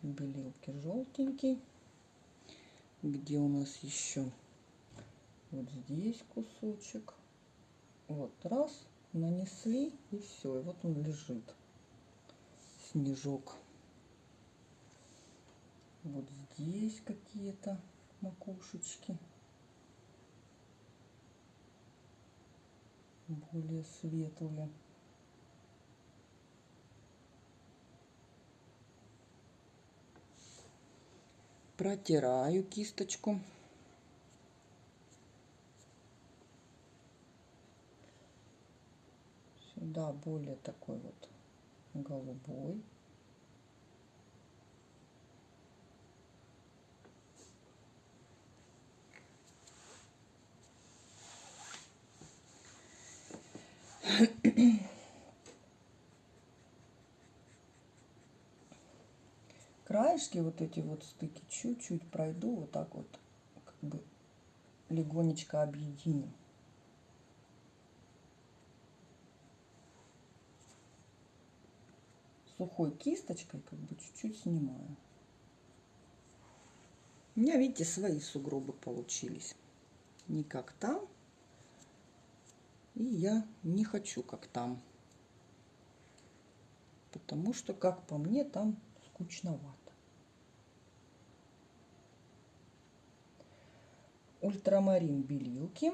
Белилки желтенький. Где у нас еще? Вот здесь кусочек. Вот раз, нанесли и все. И вот он лежит. Снежок. Вот здесь какие-то макушечки. более светлые. Протираю кисточку. Сюда более такой вот голубой. Краешки вот эти вот стыки чуть-чуть пройду, вот так вот, как бы легонечко объединю. Сухой кисточкой как бы чуть-чуть снимаю. У меня, видите, свои сугробы получились. Не как там, и я не хочу, как там. Потому что, как по мне, там скучновато. Ультрамарин белилки.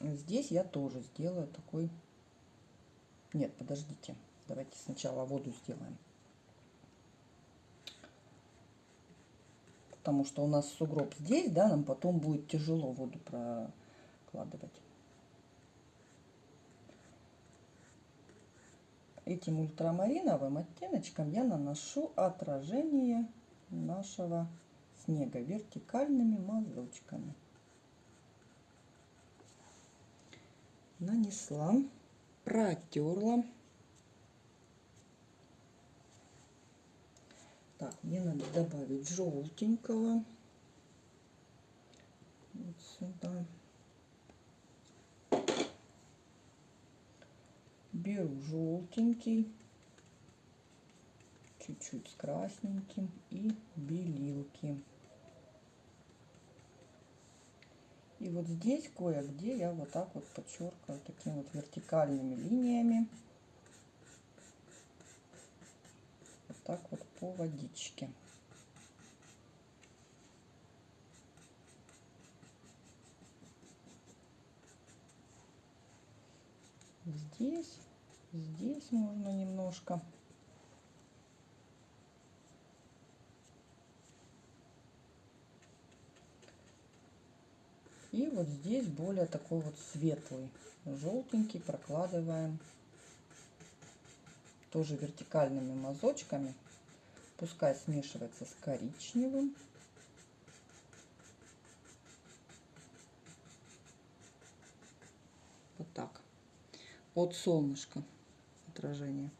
Здесь я тоже сделаю такой... Нет, подождите. Давайте сначала воду сделаем. Потому что у нас сугроб здесь, да, нам потом будет тяжело воду прокладывать. этим ультрамариновым оттеночком я наношу отражение нашего снега вертикальными мазочками. Нанесла, протерла. Так, мне надо добавить желтенького. Вот сюда. беру желтенький, чуть-чуть с красненьким и белилки. И вот здесь кое-где я вот так вот подчеркиваю такими вот вертикальными линиями. Вот так вот по водичке. Здесь Здесь можно немножко. И вот здесь более такой вот светлый, желтенький прокладываем тоже вертикальными мазочками. Пускай смешивается с коричневым. Вот так. От солнышка отражение.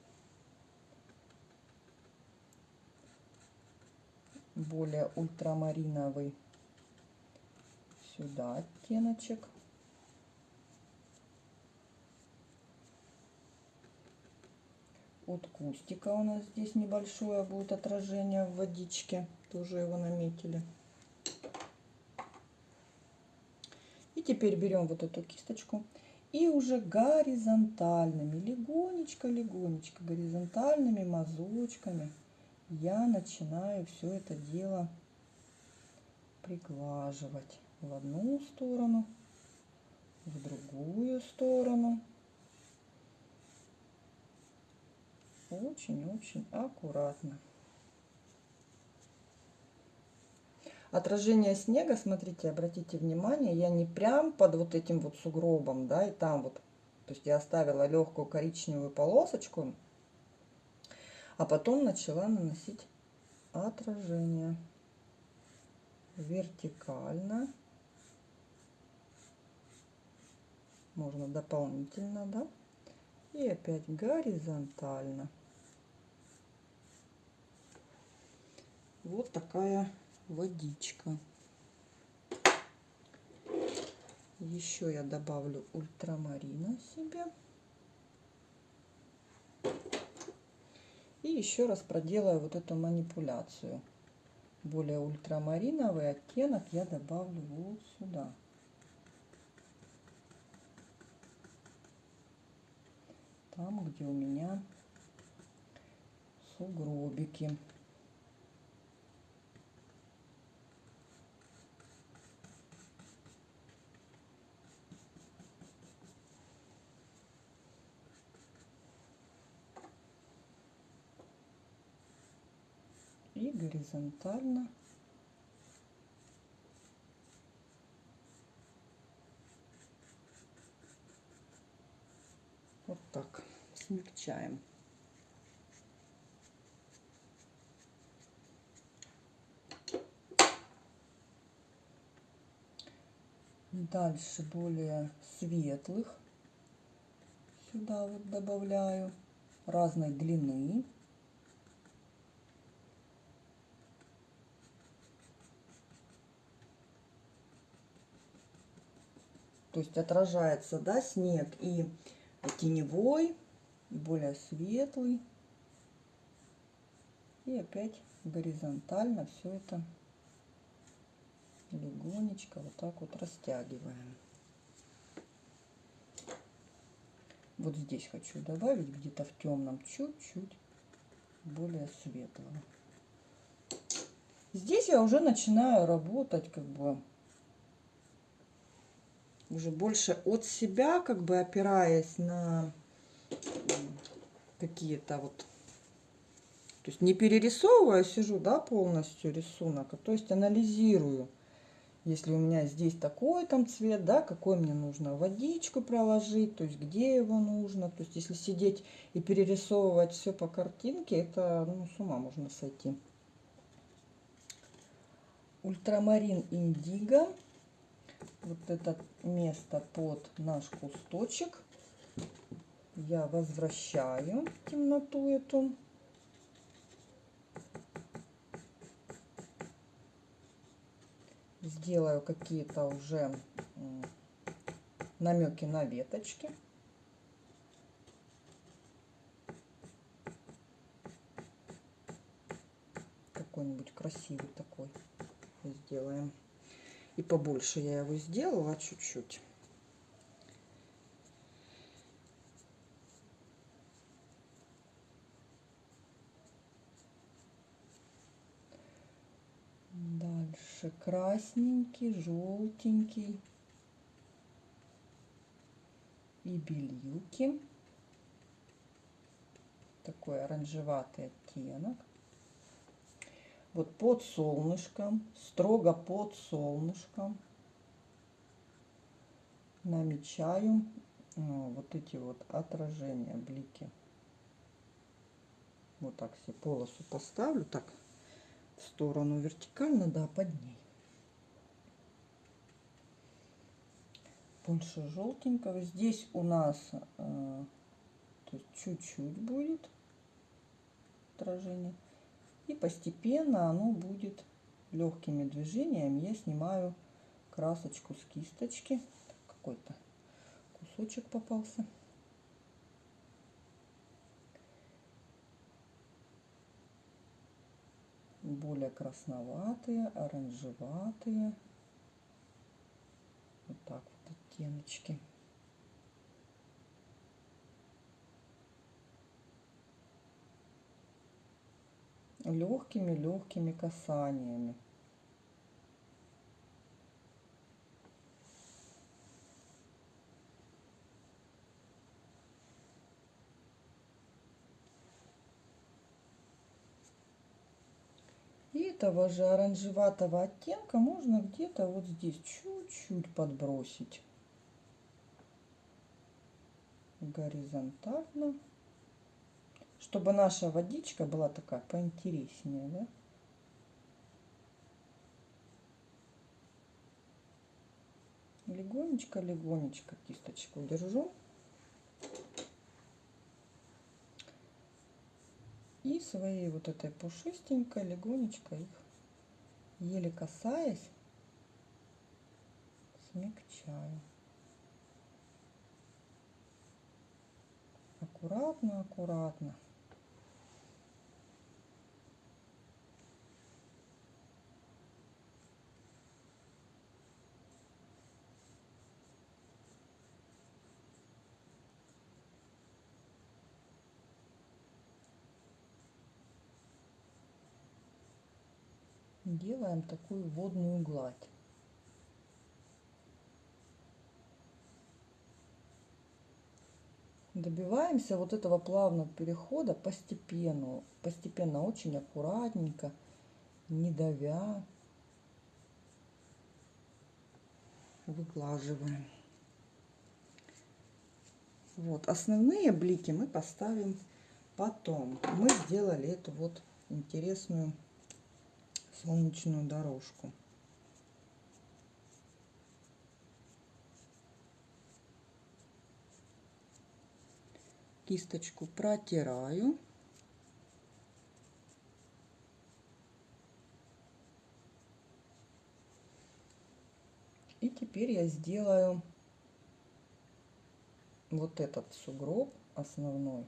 Более ультрамариновый сюда оттеночек. От кустика у нас здесь небольшое будет отражение в водичке. Тоже его наметили. И теперь берем вот эту кисточку и уже горизонтальными, легонечко-легонечко, горизонтальными мазочками я начинаю все это дело приглаживать в одну сторону, в другую сторону. Очень-очень аккуратно. Отражение снега, смотрите, обратите внимание, я не прям под вот этим вот сугробом, да, и там вот То есть я оставила легкую коричневую полосочку, а потом начала наносить отражение вертикально. Можно дополнительно, да? И опять горизонтально. Вот такая водичка. Еще я добавлю ультрамарина себе. И еще раз проделаю вот эту манипуляцию. Более ультрамариновый оттенок я добавлю вот сюда. Там, где у меня сугробики. И горизонтально. Вот так смягчаем. Дальше более светлых сюда вот добавляю разной длины То есть отражается, да, снег и теневой, и более светлый. И опять горизонтально все это легонечко вот так вот растягиваем. Вот здесь хочу добавить где-то в темном чуть-чуть более светлого. Здесь я уже начинаю работать как бы уже больше от себя, как бы опираясь на какие-то вот, то есть не перерисовывая, сижу, да, полностью рисунок, а то есть анализирую. Если у меня здесь такой там цвет, да, какой мне нужно водичку проложить, то есть где его нужно. То есть если сидеть и перерисовывать все по картинке, это ну, с ума можно сойти. Ультрамарин индиго вот это место под наш кусточек я возвращаю темноту эту. Сделаю какие-то уже намеки на веточки. Какой-нибудь красивый такой сделаем. И побольше я его сделала чуть-чуть. Дальше красненький, желтенький и бельюки. Такой оранжеватый оттенок вот под солнышком, строго под солнышком намечаю ну, вот эти вот отражения, блики. Вот так себе полосу поставлю, так в сторону вертикально, да, под ней. Больше желтенького. Здесь у нас э, чуть-чуть будет отражение. И постепенно оно будет легкими движениями. Я снимаю красочку с кисточки. Какой-то кусочек попался. Более красноватые, оранжеватые. Вот так вот оттеночки. Легкими-легкими касаниями. И этого же оранжеватого оттенка можно где-то вот здесь чуть-чуть подбросить. горизонтально, чтобы наша водичка была такая поинтереснее, да? Легонечко, легонечко кисточку держу. И своей вот этой пушистенькой легонечко их, еле касаясь, смягчаю. Аккуратно, аккуратно. Делаем такую водную гладь. Добиваемся вот этого плавного перехода постепенно, постепенно, очень аккуратненько, не давя. Выглаживаем. Вот, основные блики мы поставим потом. Мы сделали эту вот интересную солнечную дорожку. Кисточку протираю. И теперь я сделаю вот этот сугроб основной.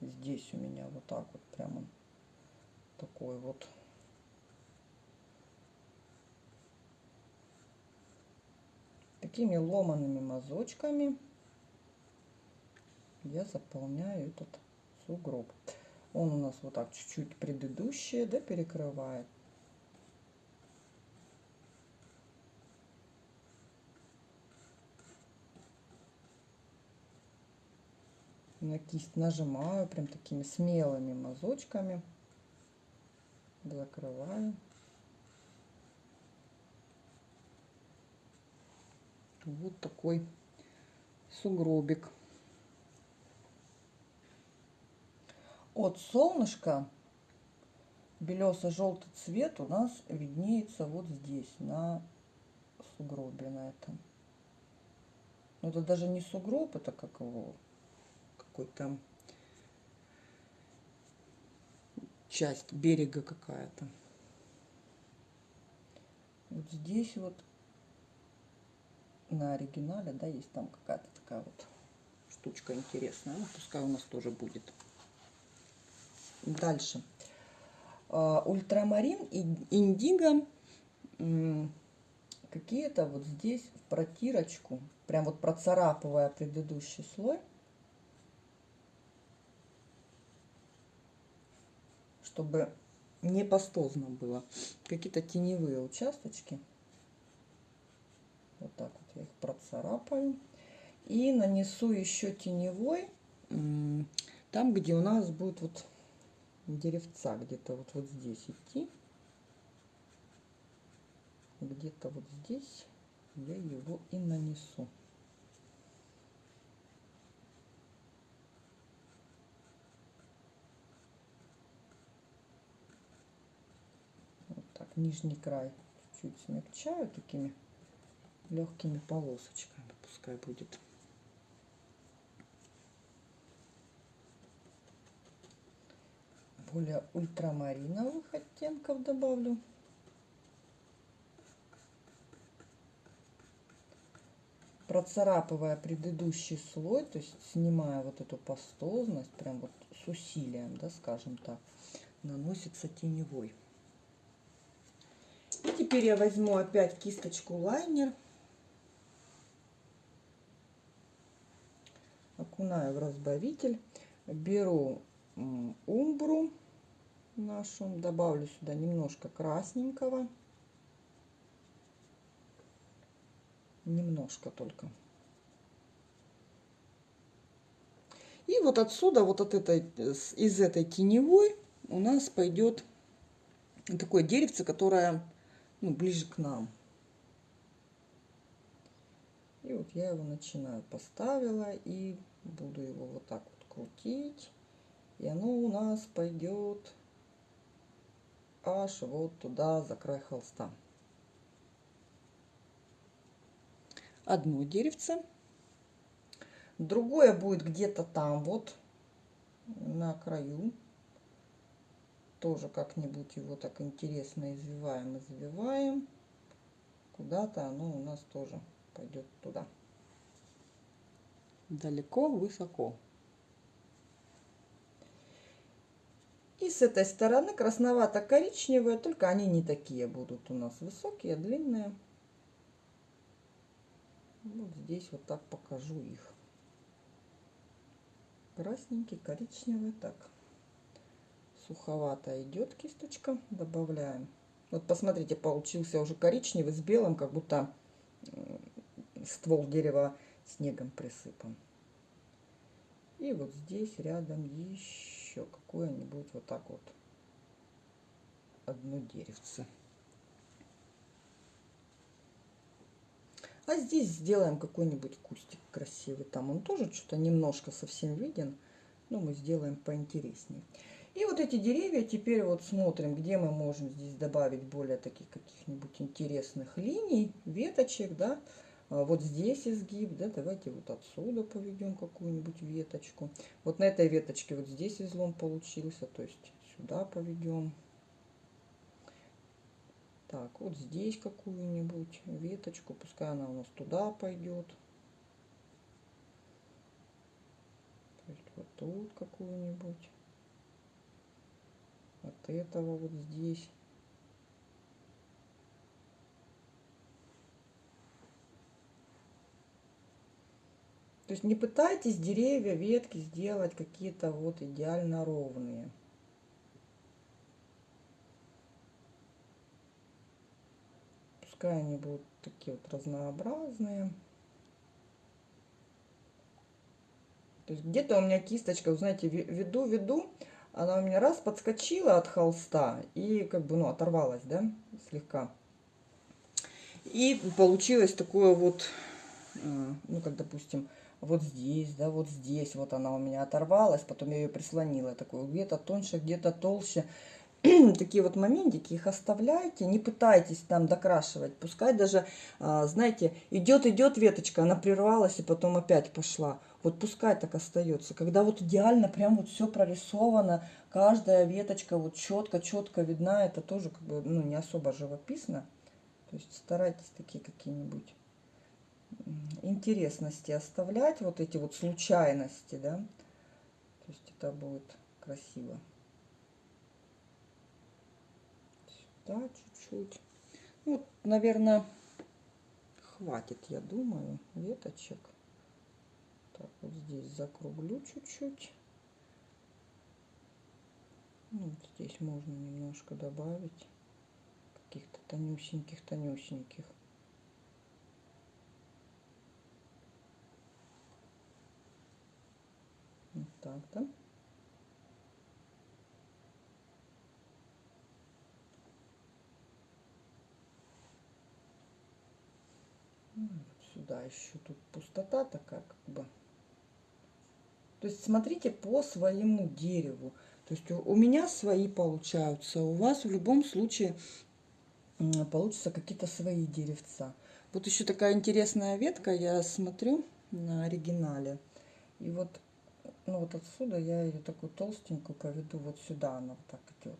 Здесь у меня вот так вот прямо такой вот такими ломаными мазочками я заполняю этот сугроб. Он у нас вот так чуть-чуть предыдущее, да, перекрывает. На кисть нажимаю прям такими смелыми мазочками. Закрываю. Вот такой сугробик. От солнышка белесо-желтый цвет у нас виднеется вот здесь, на сугробе на этом. Но это даже не сугроб, это как его, какой-то часть берега какая-то. Вот здесь вот на оригинале, да, есть там какая-то такая вот штучка интересная. Ну, пускай у нас тоже будет. Дальше. А, ультрамарин и индиго какие-то вот здесь в протирочку, прям вот процарапывая предыдущий слой, чтобы не пастозно было. Какие-то теневые участочки. Вот так их процарапаю. И нанесу еще теневой, там, где у нас будет вот деревца, где-то вот, вот здесь идти. Где-то вот здесь я его и нанесу. Вот так, нижний край чуть смягчаю такими легкими полосочками пускай будет. Более ультрамариновых оттенков добавлю. Процарапывая предыдущий слой, то есть снимая вот эту пастозность, прям вот с усилием, да, скажем так, наносится теневой. И теперь я возьму опять кисточку лайнер. Окунаю в разбавитель, беру умбру нашу, добавлю сюда немножко красненького, немножко только. И вот отсюда, вот от этой, из этой теневой у нас пойдет такое деревце, которое ну, ближе к нам. И вот я его начинаю, поставила и буду его вот так вот крутить. И оно у нас пойдет аж вот туда, за край холста. Одно деревце. Другое будет где-то там вот, на краю. Тоже как-нибудь его так интересно извиваем, извиваем. Куда-то оно у нас тоже пойдет туда. Далеко, высоко. И с этой стороны красновато-коричневые, только они не такие будут у нас высокие, длинные. Вот здесь вот так покажу их. Красненький, коричневый, так. Суховато идет кисточка, добавляем. Вот посмотрите, получился уже коричневый с белым, как будто ствол дерева снегом присыпан. И вот здесь рядом еще какое-нибудь вот так вот одно деревце. А здесь сделаем какой-нибудь кустик красивый. Там он тоже что-то немножко совсем виден. Но мы сделаем поинтереснее. И вот эти деревья теперь вот смотрим, где мы можем здесь добавить более таких каких-нибудь интересных линий, веточек, да. А вот здесь изгиб, да, давайте вот отсюда поведем какую-нибудь веточку. Вот на этой веточке вот здесь излом получился, то есть сюда поведем. Так, вот здесь какую-нибудь веточку, пускай она у нас туда пойдет. То есть вот тут какую-нибудь. От этого вот здесь. То есть не пытайтесь деревья, ветки сделать какие-то вот идеально ровные. Пускай они будут такие вот разнообразные. То есть где-то у меня кисточка, знаете, веду, веду, она у меня раз подскочила от холста и как бы, ну, оторвалась, да, слегка. И получилось такое вот, э, ну, как, допустим, вот здесь, да, вот здесь, вот она у меня оторвалась, потом я ее прислонила, такую где-то тоньше, где-то толще. Такие вот моментики, их оставляйте, не пытайтесь там докрашивать, пускай даже, а, знаете, идет, идет веточка, она прервалась и потом опять пошла. Вот пускай так остается. Когда вот идеально прям вот все прорисовано, каждая веточка вот четко, четко видна, это тоже как бы, ну, не особо живописно. То есть старайтесь такие какие-нибудь интересности оставлять, вот эти вот случайности, да, то есть это будет красиво. Сюда чуть-чуть. Ну, вот, наверное, хватит, я думаю, веточек. Так, вот здесь закруглю чуть-чуть. Ну, здесь можно немножко добавить каких-то тонюсеньких-тонюсеньких. Вот так, да? Ну, сюда еще тут пустота такая, как бы. То есть смотрите по своему дереву. То есть у меня свои получаются, у вас в любом случае получатся какие-то свои деревца. Вот еще такая интересная ветка, я смотрю на оригинале. И вот ну вот отсюда я ее такую толстенькую поведу вот сюда, она вот так идет.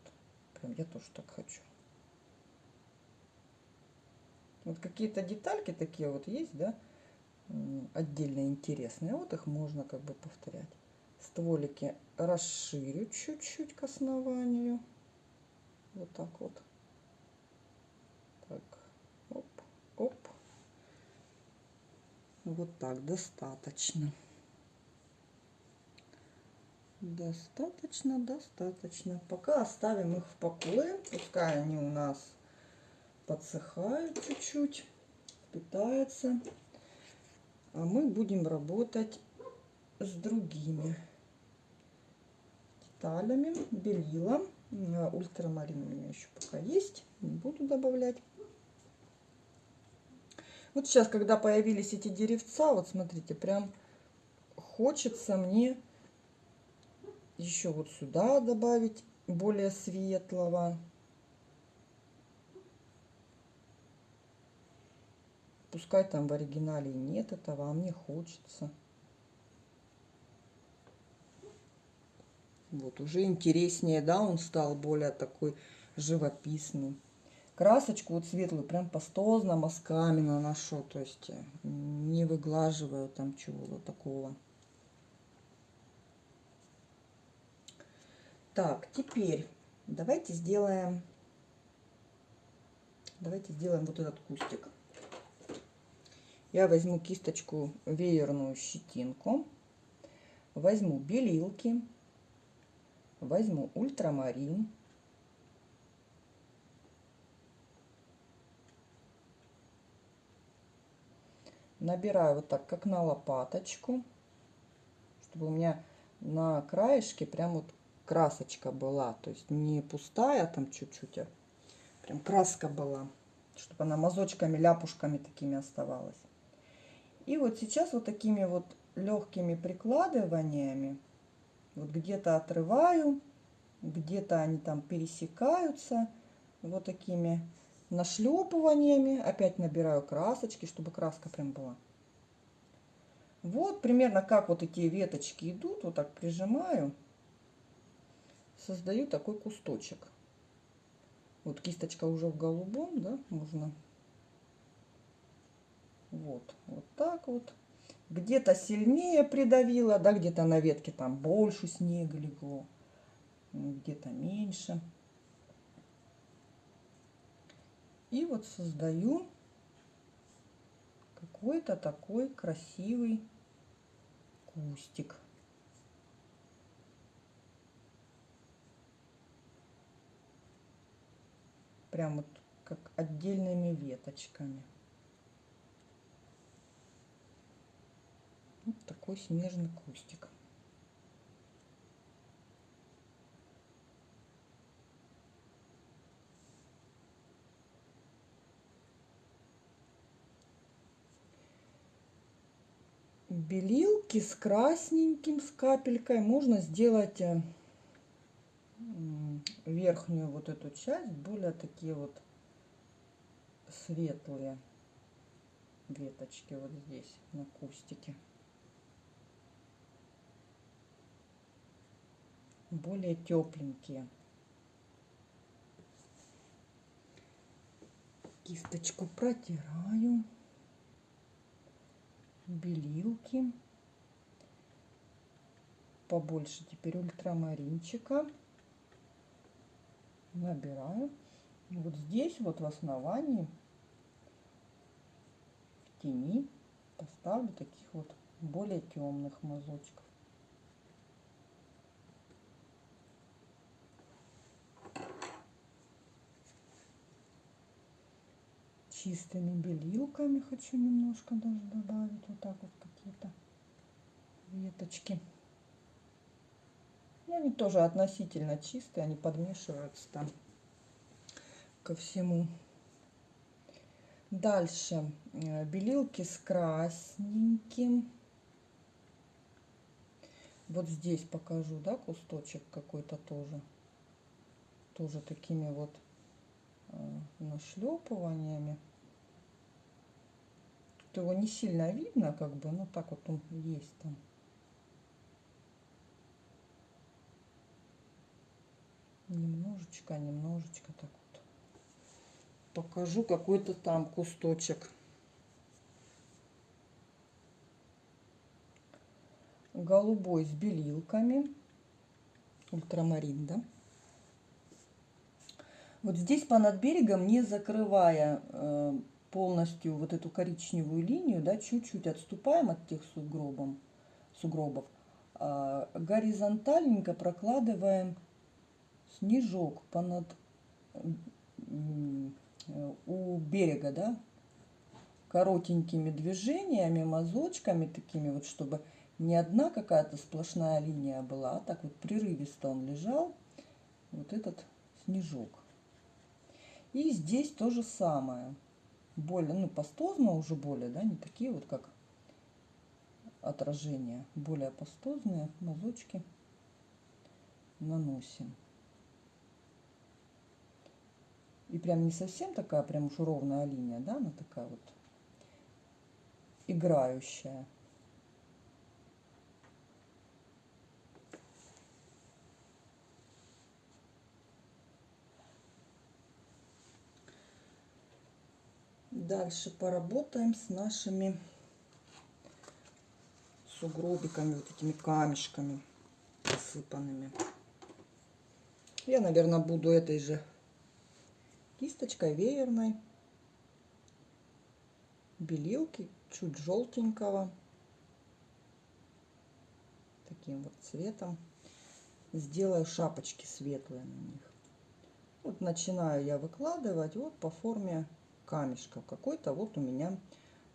Прям я тоже так хочу. Вот какие-то детальки такие вот есть, да, отдельно интересные. Вот их можно как бы повторять. Стволики расширю чуть-чуть к основанию. Вот так вот. Так, оп, оп. Вот так достаточно. Достаточно, достаточно. Пока оставим их в покое. Пускай они у нас подсыхают чуть-чуть, питаются. А мы будем работать с другими деталями. Белила. Ультрамарин у меня еще пока есть. Не буду добавлять. Вот сейчас, когда появились эти деревца, вот смотрите, прям хочется мне еще вот сюда добавить более светлого. Пускай там в оригинале нет этого, а мне хочется. Вот уже интереснее, да, он стал более такой живописный. Красочку вот светлую прям пастозно мазками наношу, то есть не выглаживаю там чего-то такого. Так, теперь давайте сделаем, давайте сделаем вот этот кустик. Я возьму кисточку веерную щетинку, возьму белилки, возьму ультрамарин, набираю вот так, как на лопаточку, чтобы у меня на краешке прям вот красочка была, то есть не пустая там чуть-чуть, а прям краска была, чтобы она мазочками, ляпушками такими оставалась. И вот сейчас вот такими вот легкими прикладываниями, вот где-то отрываю, где-то они там пересекаются, вот такими нашлепываниями, опять набираю красочки, чтобы краска прям была. Вот примерно как вот эти веточки идут, вот так прижимаю создаю такой кусточек. Вот кисточка уже в голубом, да, можно. Вот, вот так вот. Где-то сильнее придавила, да, где-то на ветке там больше снега легло, где-то меньше. И вот создаю какой-то такой красивый кустик. Прям вот как отдельными веточками. Вот такой снежный кустик. белилки с красненьким, с капелькой можно сделать э, верхнюю вот эту часть более такие вот светлые веточки вот здесь на кустике. Более тепленькие. Кисточку протираю. Белилки. Побольше теперь ультрамаринчика набираю. вот здесь вот в основании, в тени, поставлю таких вот более темных мазочков. чистыми белилками хочу немножко даже добавить вот так вот какие-то веточки ну, они тоже относительно чистые, они подмешиваются там ко всему. Дальше э, белилки с красненьким. Вот здесь покажу, да, кусточек какой-то тоже. Тоже такими вот э, нашлепываниями. Тут его не сильно видно, как бы, ну так вот он есть там. Немножечко, немножечко так вот. Покажу какой-то там кусточек. Голубой с белилками. Ультрамарин, да? Вот здесь понад берегом, не закрывая э, полностью вот эту коричневую линию, да, чуть-чуть отступаем от тех сугробов, сугробов э, горизонтальненько прокладываем снежок понад у берега, да, коротенькими движениями, мазочками такими вот, чтобы не одна какая-то сплошная линия была, а так вот прерывисто он лежал, вот этот снежок. И здесь то же самое. более, ну, пастозно уже более, да, не такие вот, как отражения, более пастозные мазочки наносим. И прям не совсем такая прям уж ровная линия, да, она такая вот играющая. Дальше поработаем с нашими сугробиками, вот этими камешками посыпанными. Я, наверное, буду этой же кисточкой веерной белилки чуть желтенького таким вот цветом сделаю шапочки светлые на них вот начинаю я выкладывать вот по форме камешков. Какой-то вот у меня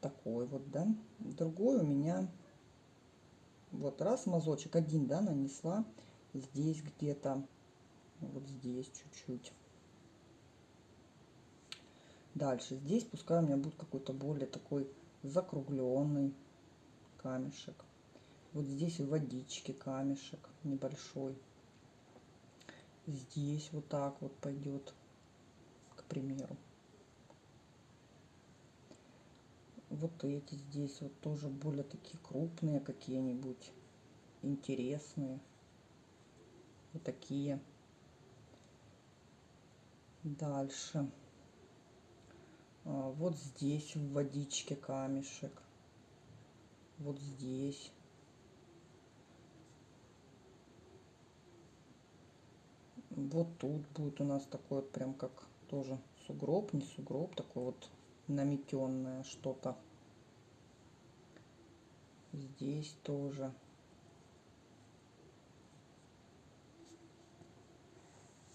такой вот, да. Другой у меня вот раз мазочек один, да, нанесла здесь где-то, вот здесь чуть-чуть. Дальше здесь пускай у меня будет какой-то более такой закругленный камешек. Вот здесь в водичке камешек небольшой. Здесь вот так вот пойдет, к примеру. вот эти здесь вот тоже более такие крупные какие-нибудь интересные вот такие дальше а, вот здесь в водичке камешек вот здесь вот тут будет у нас такой вот прям как тоже сугроб не сугроб такой вот наметенное что-то. Здесь тоже.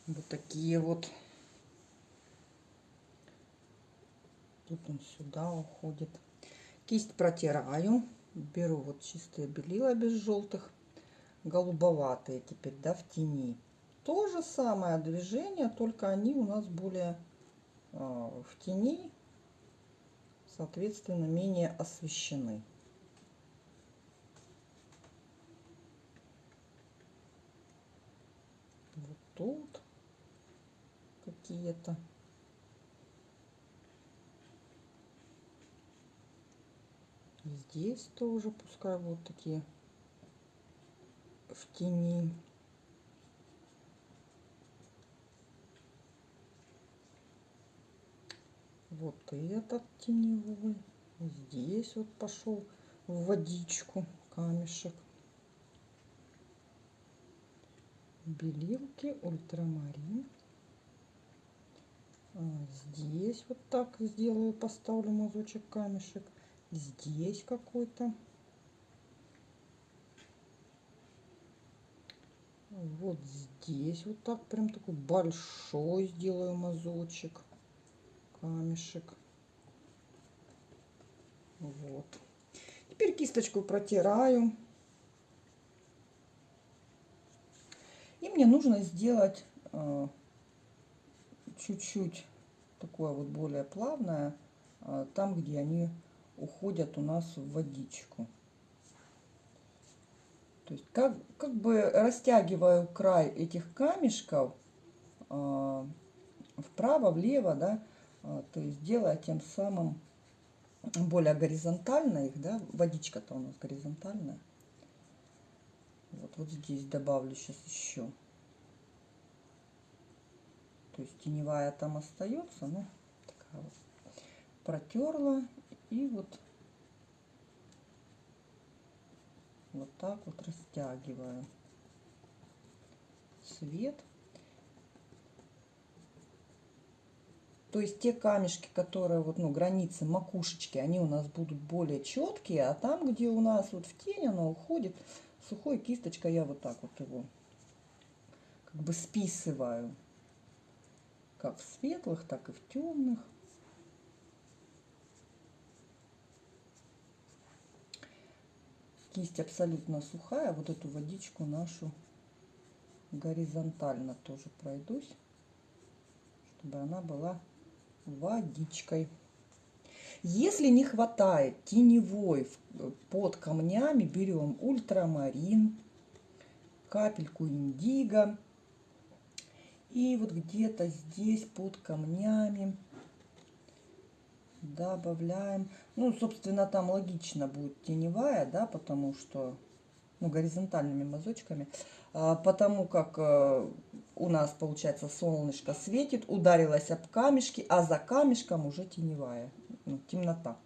Вот такие вот. Тут он сюда уходит. Кисть протираю. Беру вот чистые белила без желтых. Голубоватые теперь, да, в тени. То же самое движение, только они у нас более э, в тени соответственно, менее освещены. Вот тут какие-то. Здесь тоже пускай вот такие в тени. вот этот теневой здесь вот пошел в водичку камешек. Белилки ультрамарин. А здесь вот так сделаю поставлю мазочек камешек здесь какой-то вот здесь вот так прям такой большой сделаю мазочек камешек. Вот. Теперь кисточку протираю. И мне нужно сделать э, чуть-чуть э, такое вот более плавное, э, там, где они уходят у нас в водичку. То есть как, как бы растягиваю край этих камешков э, вправо, влево, да, а, то есть делая тем самым более горизонтально их, да, водичка-то у нас горизонтальная. Вот, вот здесь добавлю сейчас еще. То есть теневая там остается, ну, такая вот. Протерла и вот вот так вот растягиваю цвет. То есть те камешки, которые вот, ну, границы макушечки, они у нас будут более четкие, а там, где у нас вот в тень оно уходит, сухой кисточкой я вот так вот его как бы списываю. Как в светлых, так и в темных. Кисть абсолютно сухая. Вот эту водичку нашу горизонтально тоже пройдусь, чтобы она была водичкой. Если не хватает теневой под камнями, берем ультрамарин, капельку индиго. И вот где-то здесь под камнями добавляем. Ну, собственно, там логично будет теневая, да, потому что, ну, горизонтальными мазочками. А, потому как э, у нас, получается, солнышко светит, ударилось об камешки, а за камешком уже теневая, ну, темнота.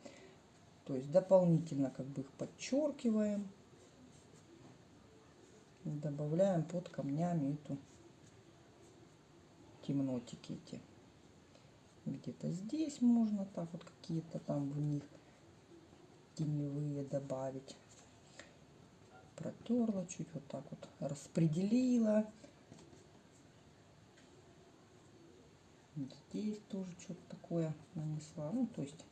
То есть дополнительно как бы их подчеркиваем. Добавляем под камнями эту темнотики эти. Где-то здесь можно так вот какие-то там в них теневые добавить. Протерла чуть вот так вот, распределила. Здесь тоже что-то такое нанесла. Ну, то есть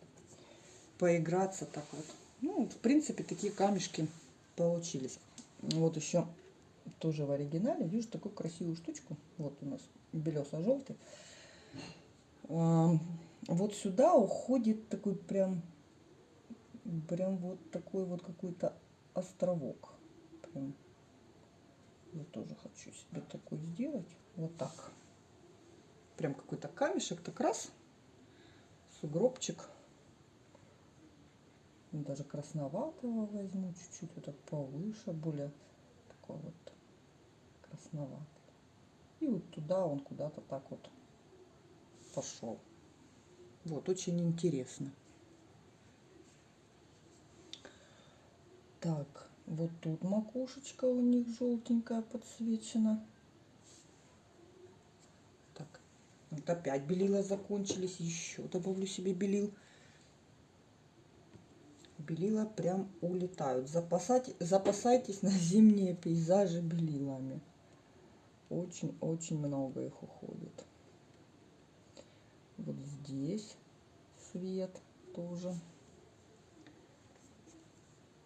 поиграться так вот. Ну, в принципе, такие камешки получились. Вот еще тоже в оригинале вижу такую красивую штучку. Вот у нас белесо-желтый. Вот сюда уходит такой прям, прям вот такой вот какой-то островок. Прям. Я тоже хочу себе такой сделать. Вот так. Прям какой-то камешек, так раз, сугробчик. Даже красноватого возьму чуть-чуть, вот так повыше, более такой вот красноватый. И вот туда он куда-то так вот пошел. Вот, очень интересно. Так, вот тут макушечка у них желтенькая подсвечена. Так, вот опять белила закончились. Еще добавлю себе белил. Белила прям улетают. Запасать, запасайтесь на зимние пейзажи белилами. Очень-очень много их уходит. Вот здесь свет тоже.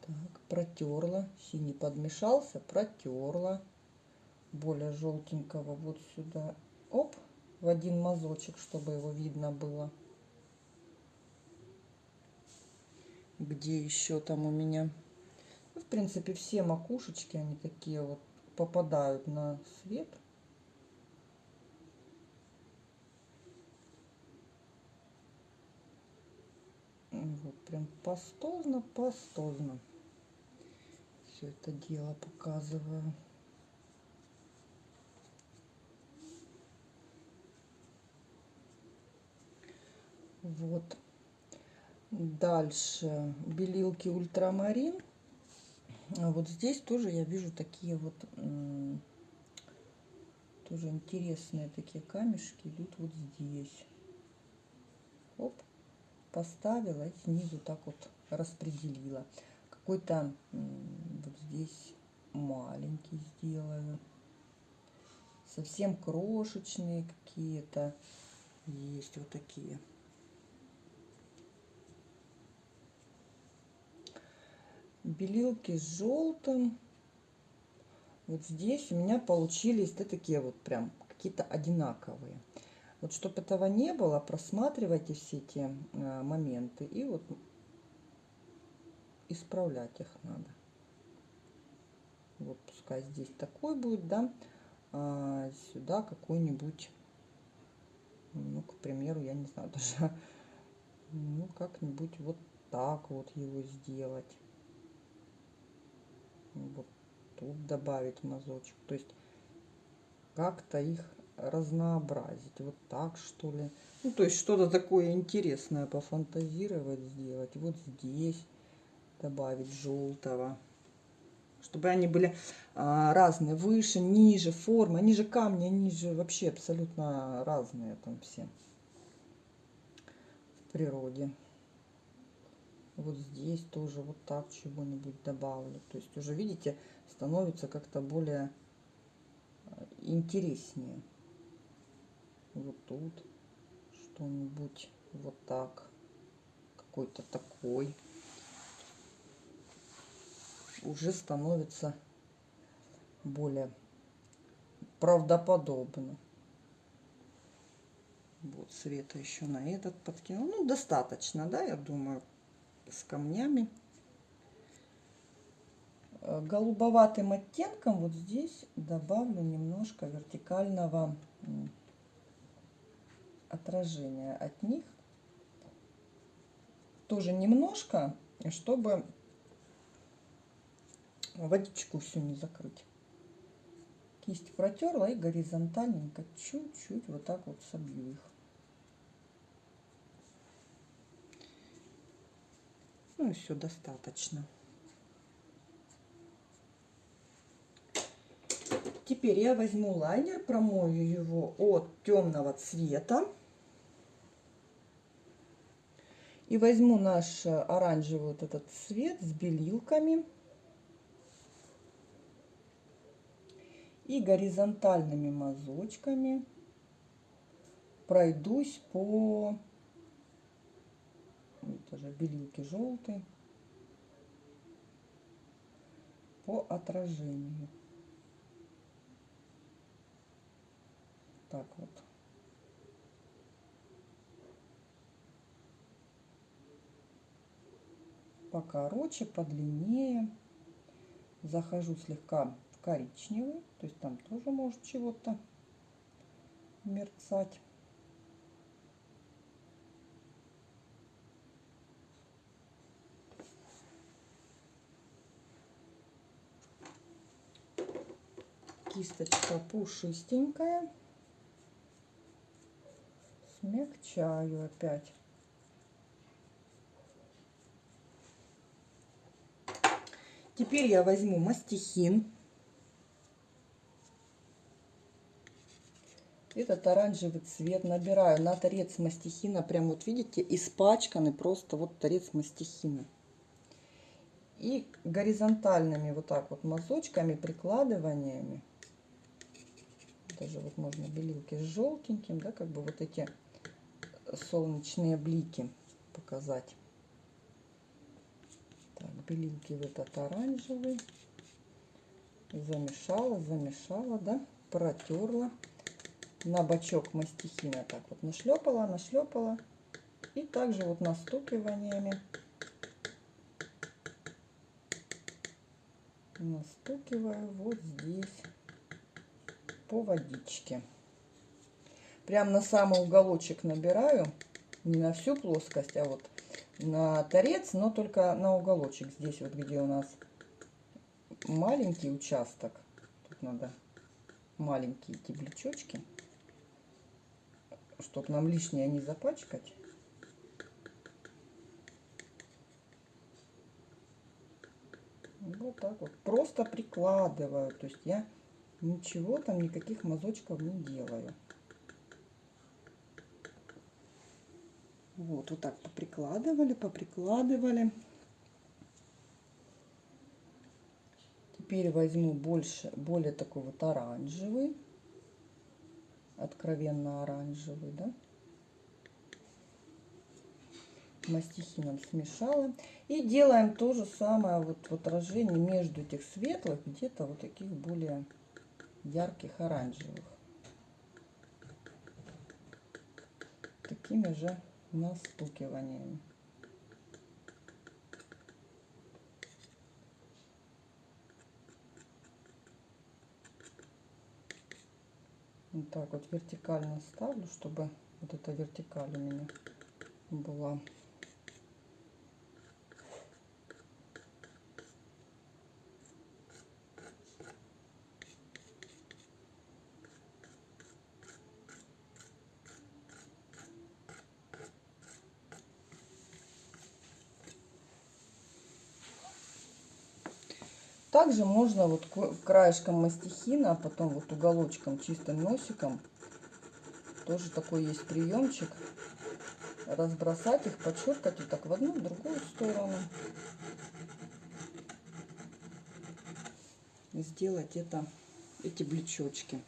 Так, протерла. Синий подмешался, протерла. Более желтенького вот сюда. Оп, в один мазочек, чтобы его видно было. Где еще там у меня? Ну, в принципе, все макушечки, они такие вот попадают на свет. Вот прям пастозно, пастозно. Все это дело показываю. Вот. Дальше белилки ультрамарин. А вот здесь тоже я вижу такие вот тоже интересные такие камешки идут вот здесь. Оп поставила и снизу так вот распределила. Какой-то вот здесь маленький сделаю. Совсем крошечные какие-то есть вот такие. Белилки с желтым. Вот здесь у меня получились да, такие вот прям какие-то одинаковые. Вот чтобы этого не было, просматривайте все эти моменты и вот исправлять их надо. Вот пускай здесь такой будет, да, а сюда какой-нибудь, ну, к примеру, я не знаю даже, ну, как-нибудь вот так вот его сделать. Вот тут добавить мазочек. То есть как-то их разнообразить. Вот так, что ли. Ну, то есть что-то такое интересное пофантазировать, сделать. Вот здесь добавить желтого. Чтобы они были а, разные, выше, ниже, формы. Они же камни, они же вообще абсолютно разные там все в природе. Вот здесь тоже вот так чего-нибудь добавлю. То есть уже, видите, становится как-то более а, интереснее вот тут что-нибудь вот так какой-то такой уже становится более правдоподобно Вот света еще на этот подкинул. Ну, достаточно, да, я думаю, с камнями. Э, голубоватым оттенком вот здесь добавлю немножко вертикального отражения от них. Тоже немножко, чтобы водичку всю не закрыть. Кисть протерла и горизонтальненько чуть-чуть вот так вот собью их. Ну и все достаточно. Теперь я возьму лайнер, промою его от темного цвета. И возьму наш оранжевый вот этот цвет с белилками. И горизонтальными мазочками пройдусь по тоже белилки желтые по отражению. Так вот. Покороче, подлиннее. Захожу слегка в коричневый, то есть там тоже может чего-то мерцать. кисточка пушистенькая. Смягчаю опять. Теперь я возьму мастихин. Этот оранжевый цвет набираю на торец мастихина. Прям вот видите, испачканный просто вот торец мастихина. И горизонтальными вот так вот мазочками, прикладываниями даже вот можно белилки с желтеньким, да, как бы вот эти солнечные блики показать. Белилки в этот оранжевый. Замешала, замешала, да, протерла. На бочок мастихина так вот нашлепала, нашлепала. И также вот настукиваниями настукиваю вот здесь по водичке. Прям на самый уголочек набираю, не на всю плоскость, а вот на торец, но только на уголочек. Здесь вот, где у нас маленький участок. Тут надо маленькие эти блечочки, чтобы нам лишнее не запачкать. Вот так вот. Просто прикладываю. То есть я ничего там, никаких мазочков не делаю. Вот, вот так поприкладывали, поприкладывали. Теперь возьму больше, более такой вот оранжевый, откровенно оранжевый, да. Мастихином смешала. И делаем то же самое вот в отражении между этих светлых, где-то вот таких более ярких оранжевых. Такими же настукиваниями. Вот так вот вертикально ставлю, чтобы вот эта вертикаль у меня была Также можно вот краешком мастихина, а потом вот уголочком, чистым носиком, тоже такой есть приемчик, разбросать их, подчеркать вот так в одну, в другую сторону. И сделать это, эти блечочки.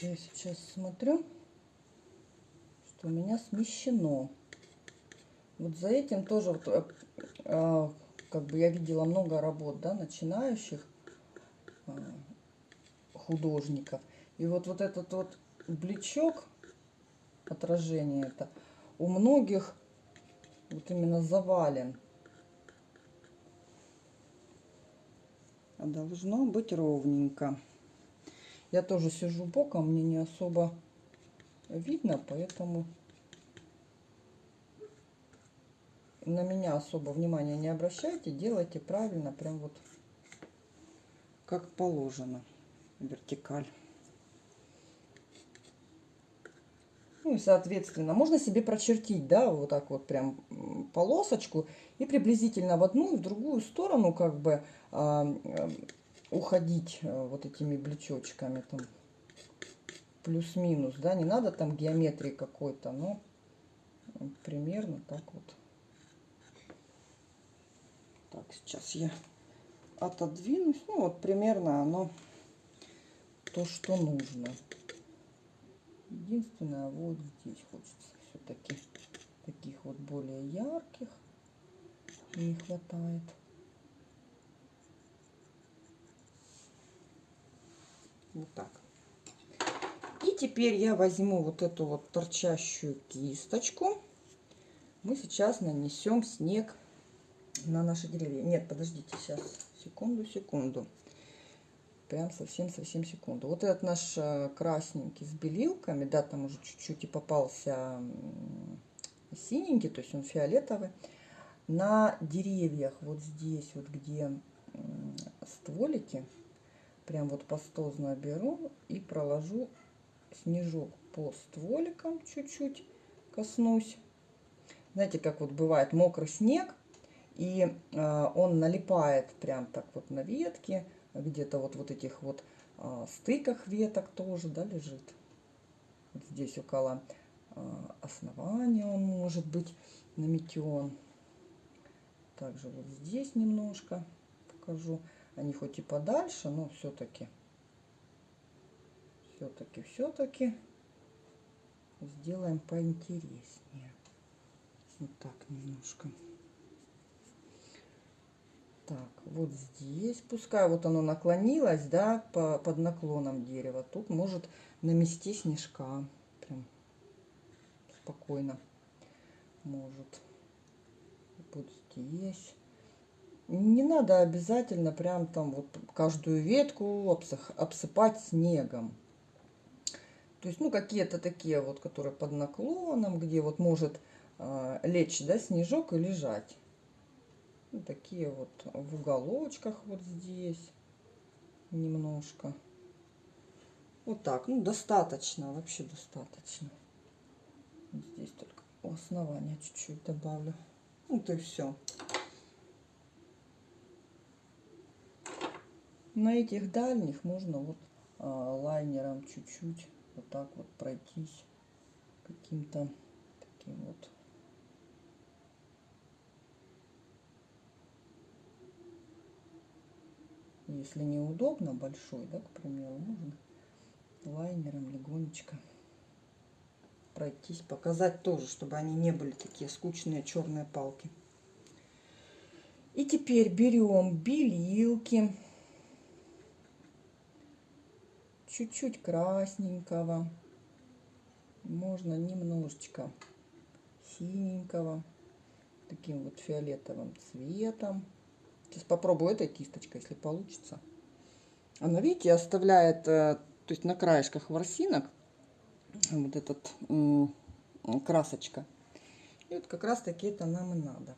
Я сейчас смотрю у меня смещено. Вот за этим тоже, вот, э, э, как бы я видела много работ, да, начинающих. а, художников. И вот, вот этот вот блечок, отражение это, у многих вот именно завален. А должно быть ровненько. Я тоже сижу боком, мне не особо видно, поэтому на меня особо внимания не обращайте, делайте правильно, прям вот как положено, вертикаль. Ну и соответственно, можно себе прочертить, да, вот так вот прям полосочку и приблизительно в одну и в другую сторону как бы э, уходить вот этими блечочками там плюс-минус, да, не надо там геометрии какой-то, но примерно так вот. Так, сейчас я отодвинусь, ну вот примерно оно то, что нужно. Единственное, вот здесь хочется все-таки таких вот более ярких. Не хватает. Вот так. И теперь я возьму вот эту вот торчащую кисточку. Мы сейчас нанесем снег на наши деревья. Нет, подождите, сейчас, секунду, секунду прям совсем-совсем секунду. Вот этот наш э, красненький с белилками, да, там уже чуть-чуть и попался синенький, то есть он фиолетовый. На деревьях вот здесь, вот где стволики, прям вот пастозно беру и проложу снежок по стволикам чуть-чуть коснусь. Знаете, как вот бывает мокрый снег, и э, он налипает прям так вот на ветки, где-то вот, вот этих вот а, стыках веток тоже, да, лежит. Вот здесь около а, основания он может быть наметен. Также вот здесь немножко покажу. Они хоть и подальше, но все-таки, все-таки, все-таки сделаем поинтереснее. Вот так немножко. Так, вот здесь, пускай вот оно наклонилось, да, по, под наклоном дерева. Тут может намести снежка. Прям спокойно может. Вот здесь. Не надо обязательно прям там вот каждую ветку обсыпать снегом. То есть, ну, какие-то такие вот, которые под наклоном, где вот может э, лечь, да, снежок и лежать. Ну, такие вот в уголочках вот здесь немножко. Вот так, ну достаточно, вообще достаточно. Здесь только у основания чуть-чуть добавлю. Вот и все. На этих дальних можно вот а, лайнером чуть-чуть вот так вот пройтись каким-то таким вот Если неудобно, большой, да, к примеру, можно лайнером легонечко пройтись, показать тоже, чтобы они не были такие скучные черные палки. И теперь берем белилки, чуть-чуть красненького, можно немножечко синенького, таким вот фиолетовым цветом. Сейчас попробую этой кисточкой, если получится. Она, видите, оставляет, э, то есть на краешках ворсинок вот этот красочка. И вот как раз таки это нам и надо.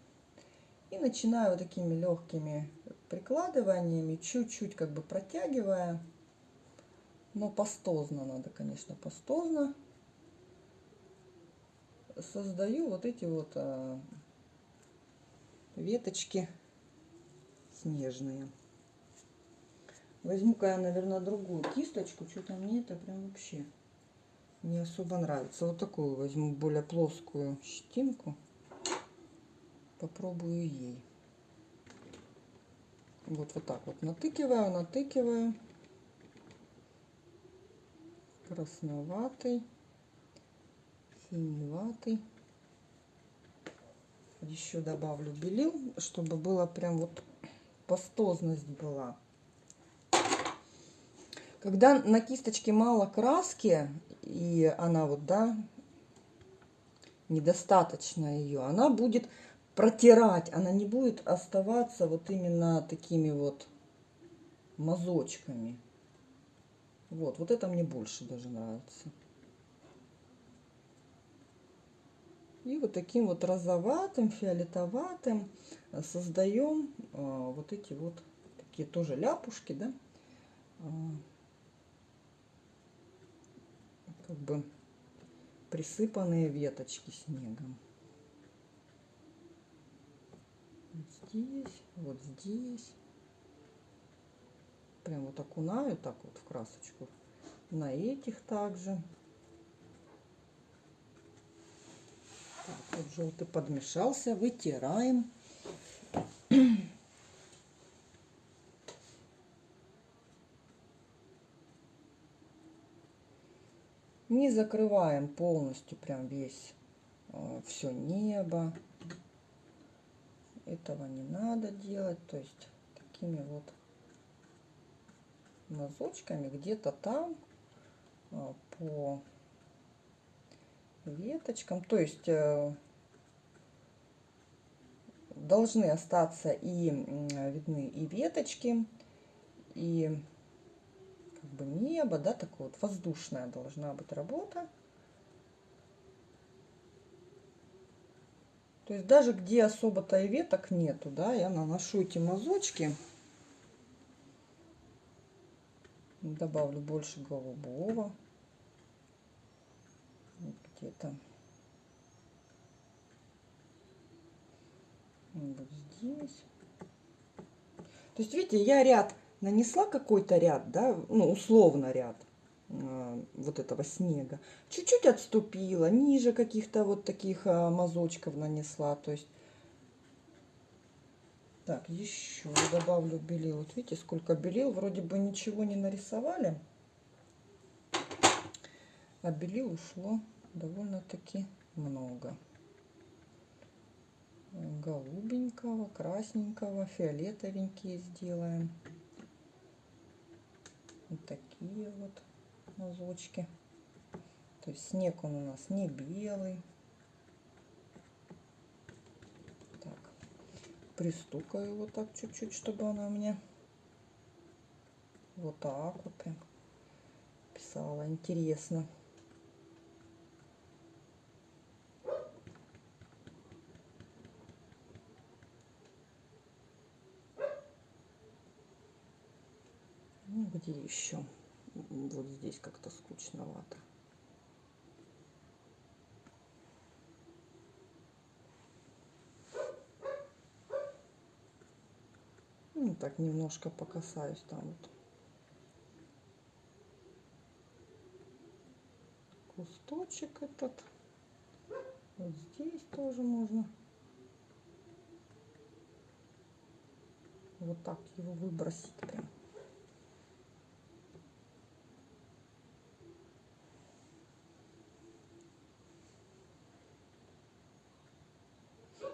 И начинаю вот такими легкими прикладываниями, чуть-чуть как бы протягивая. Но пастозно надо, конечно, пастозно. Создаю вот эти вот а, веточки снежные. Возьму-ка я, наверное, другую кисточку. Что-то мне это прям вообще не особо нравится. Вот такую возьму, более плоскую щетинку. Попробую ей. Вот, вот так вот натыкиваю, натыкиваю. Красноватый, синеватый. Еще добавлю белил, чтобы было прям вот пастозность была. Когда на кисточке мало краски, и она вот, да, недостаточно ее, она будет протирать, она не будет оставаться вот именно такими вот мазочками. Вот, вот это мне больше даже нравится. И вот таким вот розоватым, фиолетоватым создаем а, вот эти вот такие тоже ляпушки, да, а, как бы присыпанные веточки снегом. Здесь, вот здесь. Прям вот окунаю так вот в красочку. На этих также. Так, вот желтый подмешался, вытираем. Не закрываем полностью прям весь э, все небо. Этого не надо делать. То есть такими вот мазочками где-то там э, по веточкам. То есть э, должны остаться и видны и веточки, и как бы небо, да, такое вот воздушная должна быть работа. То есть даже где особо-то и веток нету, да, я наношу эти мазочки. Добавлю больше голубого. Где-то. Вот здесь. То есть, видите, я ряд нанесла какой-то ряд, да, ну, условно ряд э, вот этого снега, чуть-чуть отступила, ниже каких-то вот таких э, мазочков нанесла, то есть так, еще добавлю белил. Вот видите, сколько белил. Вроде бы ничего не нарисовали. А белил ушло довольно-таки много. Голубенького, красненького, фиолетовенькие сделаем. Вот такие вот мазочки. То есть снег он у нас не белый. Так, пристукаю вот так чуть-чуть, чтобы она у меня вот так вот прям писала. Интересно. Где еще? Вот здесь как-то скучновато. Ну, так немножко покасаюсь там вот. Кусточек этот. Вот здесь тоже можно. Вот так его выбросить прям.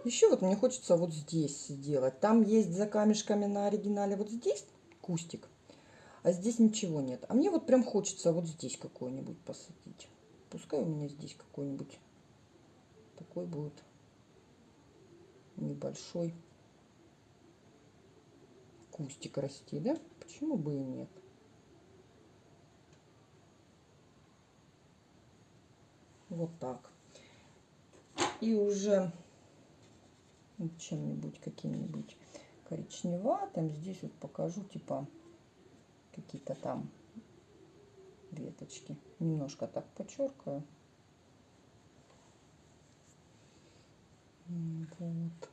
Еще вот мне хочется вот здесь сделать. Там есть за камешками на оригинале вот здесь кустик, а здесь ничего нет. А мне вот прям хочется вот здесь какой-нибудь посадить. Пускай у меня здесь какой-нибудь такой будет небольшой кустик расти, да? Почему бы и нет? Вот так. И уже чем-нибудь, каким-нибудь коричневатым. Здесь вот покажу, типа, какие-то там веточки. Немножко так подчеркаю. Вот.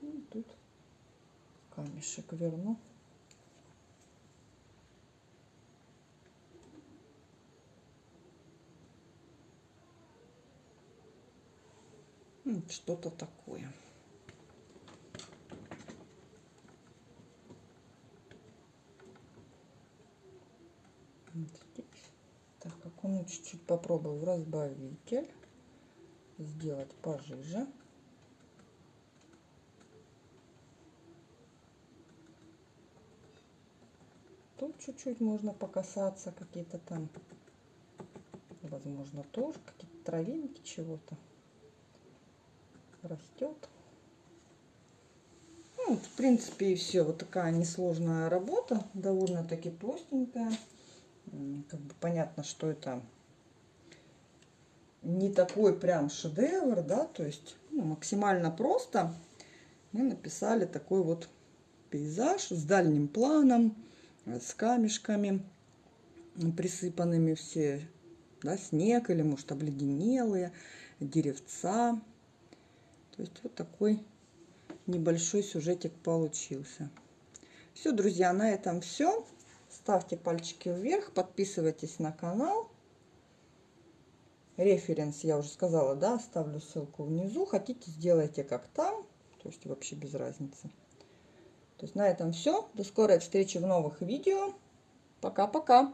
И тут камешек верну. Что-то такое. здесь. Окунуть чуть-чуть попробую разбавитель. Сделать пожиже. Тут чуть-чуть можно покасаться, какие-то там, возможно, тоже какие-то травинки чего-то растет. Ну, в принципе, и все. Вот такая несложная работа, довольно-таки простенькая. Как бы понятно, что это не такой прям шедевр, да, то есть ну, максимально просто мы написали такой вот пейзаж с дальним планом, с камешками присыпанными все, да, снег или, может, обледенелые, деревца. То есть вот такой небольшой сюжетик получился. Все, друзья, на этом все. Ставьте пальчики вверх, подписывайтесь на канал. Референс, я уже сказала, да, оставлю ссылку внизу. Хотите, сделайте как там. То есть вообще без разницы. То есть на этом все. До скорой встречи в новых видео. Пока-пока.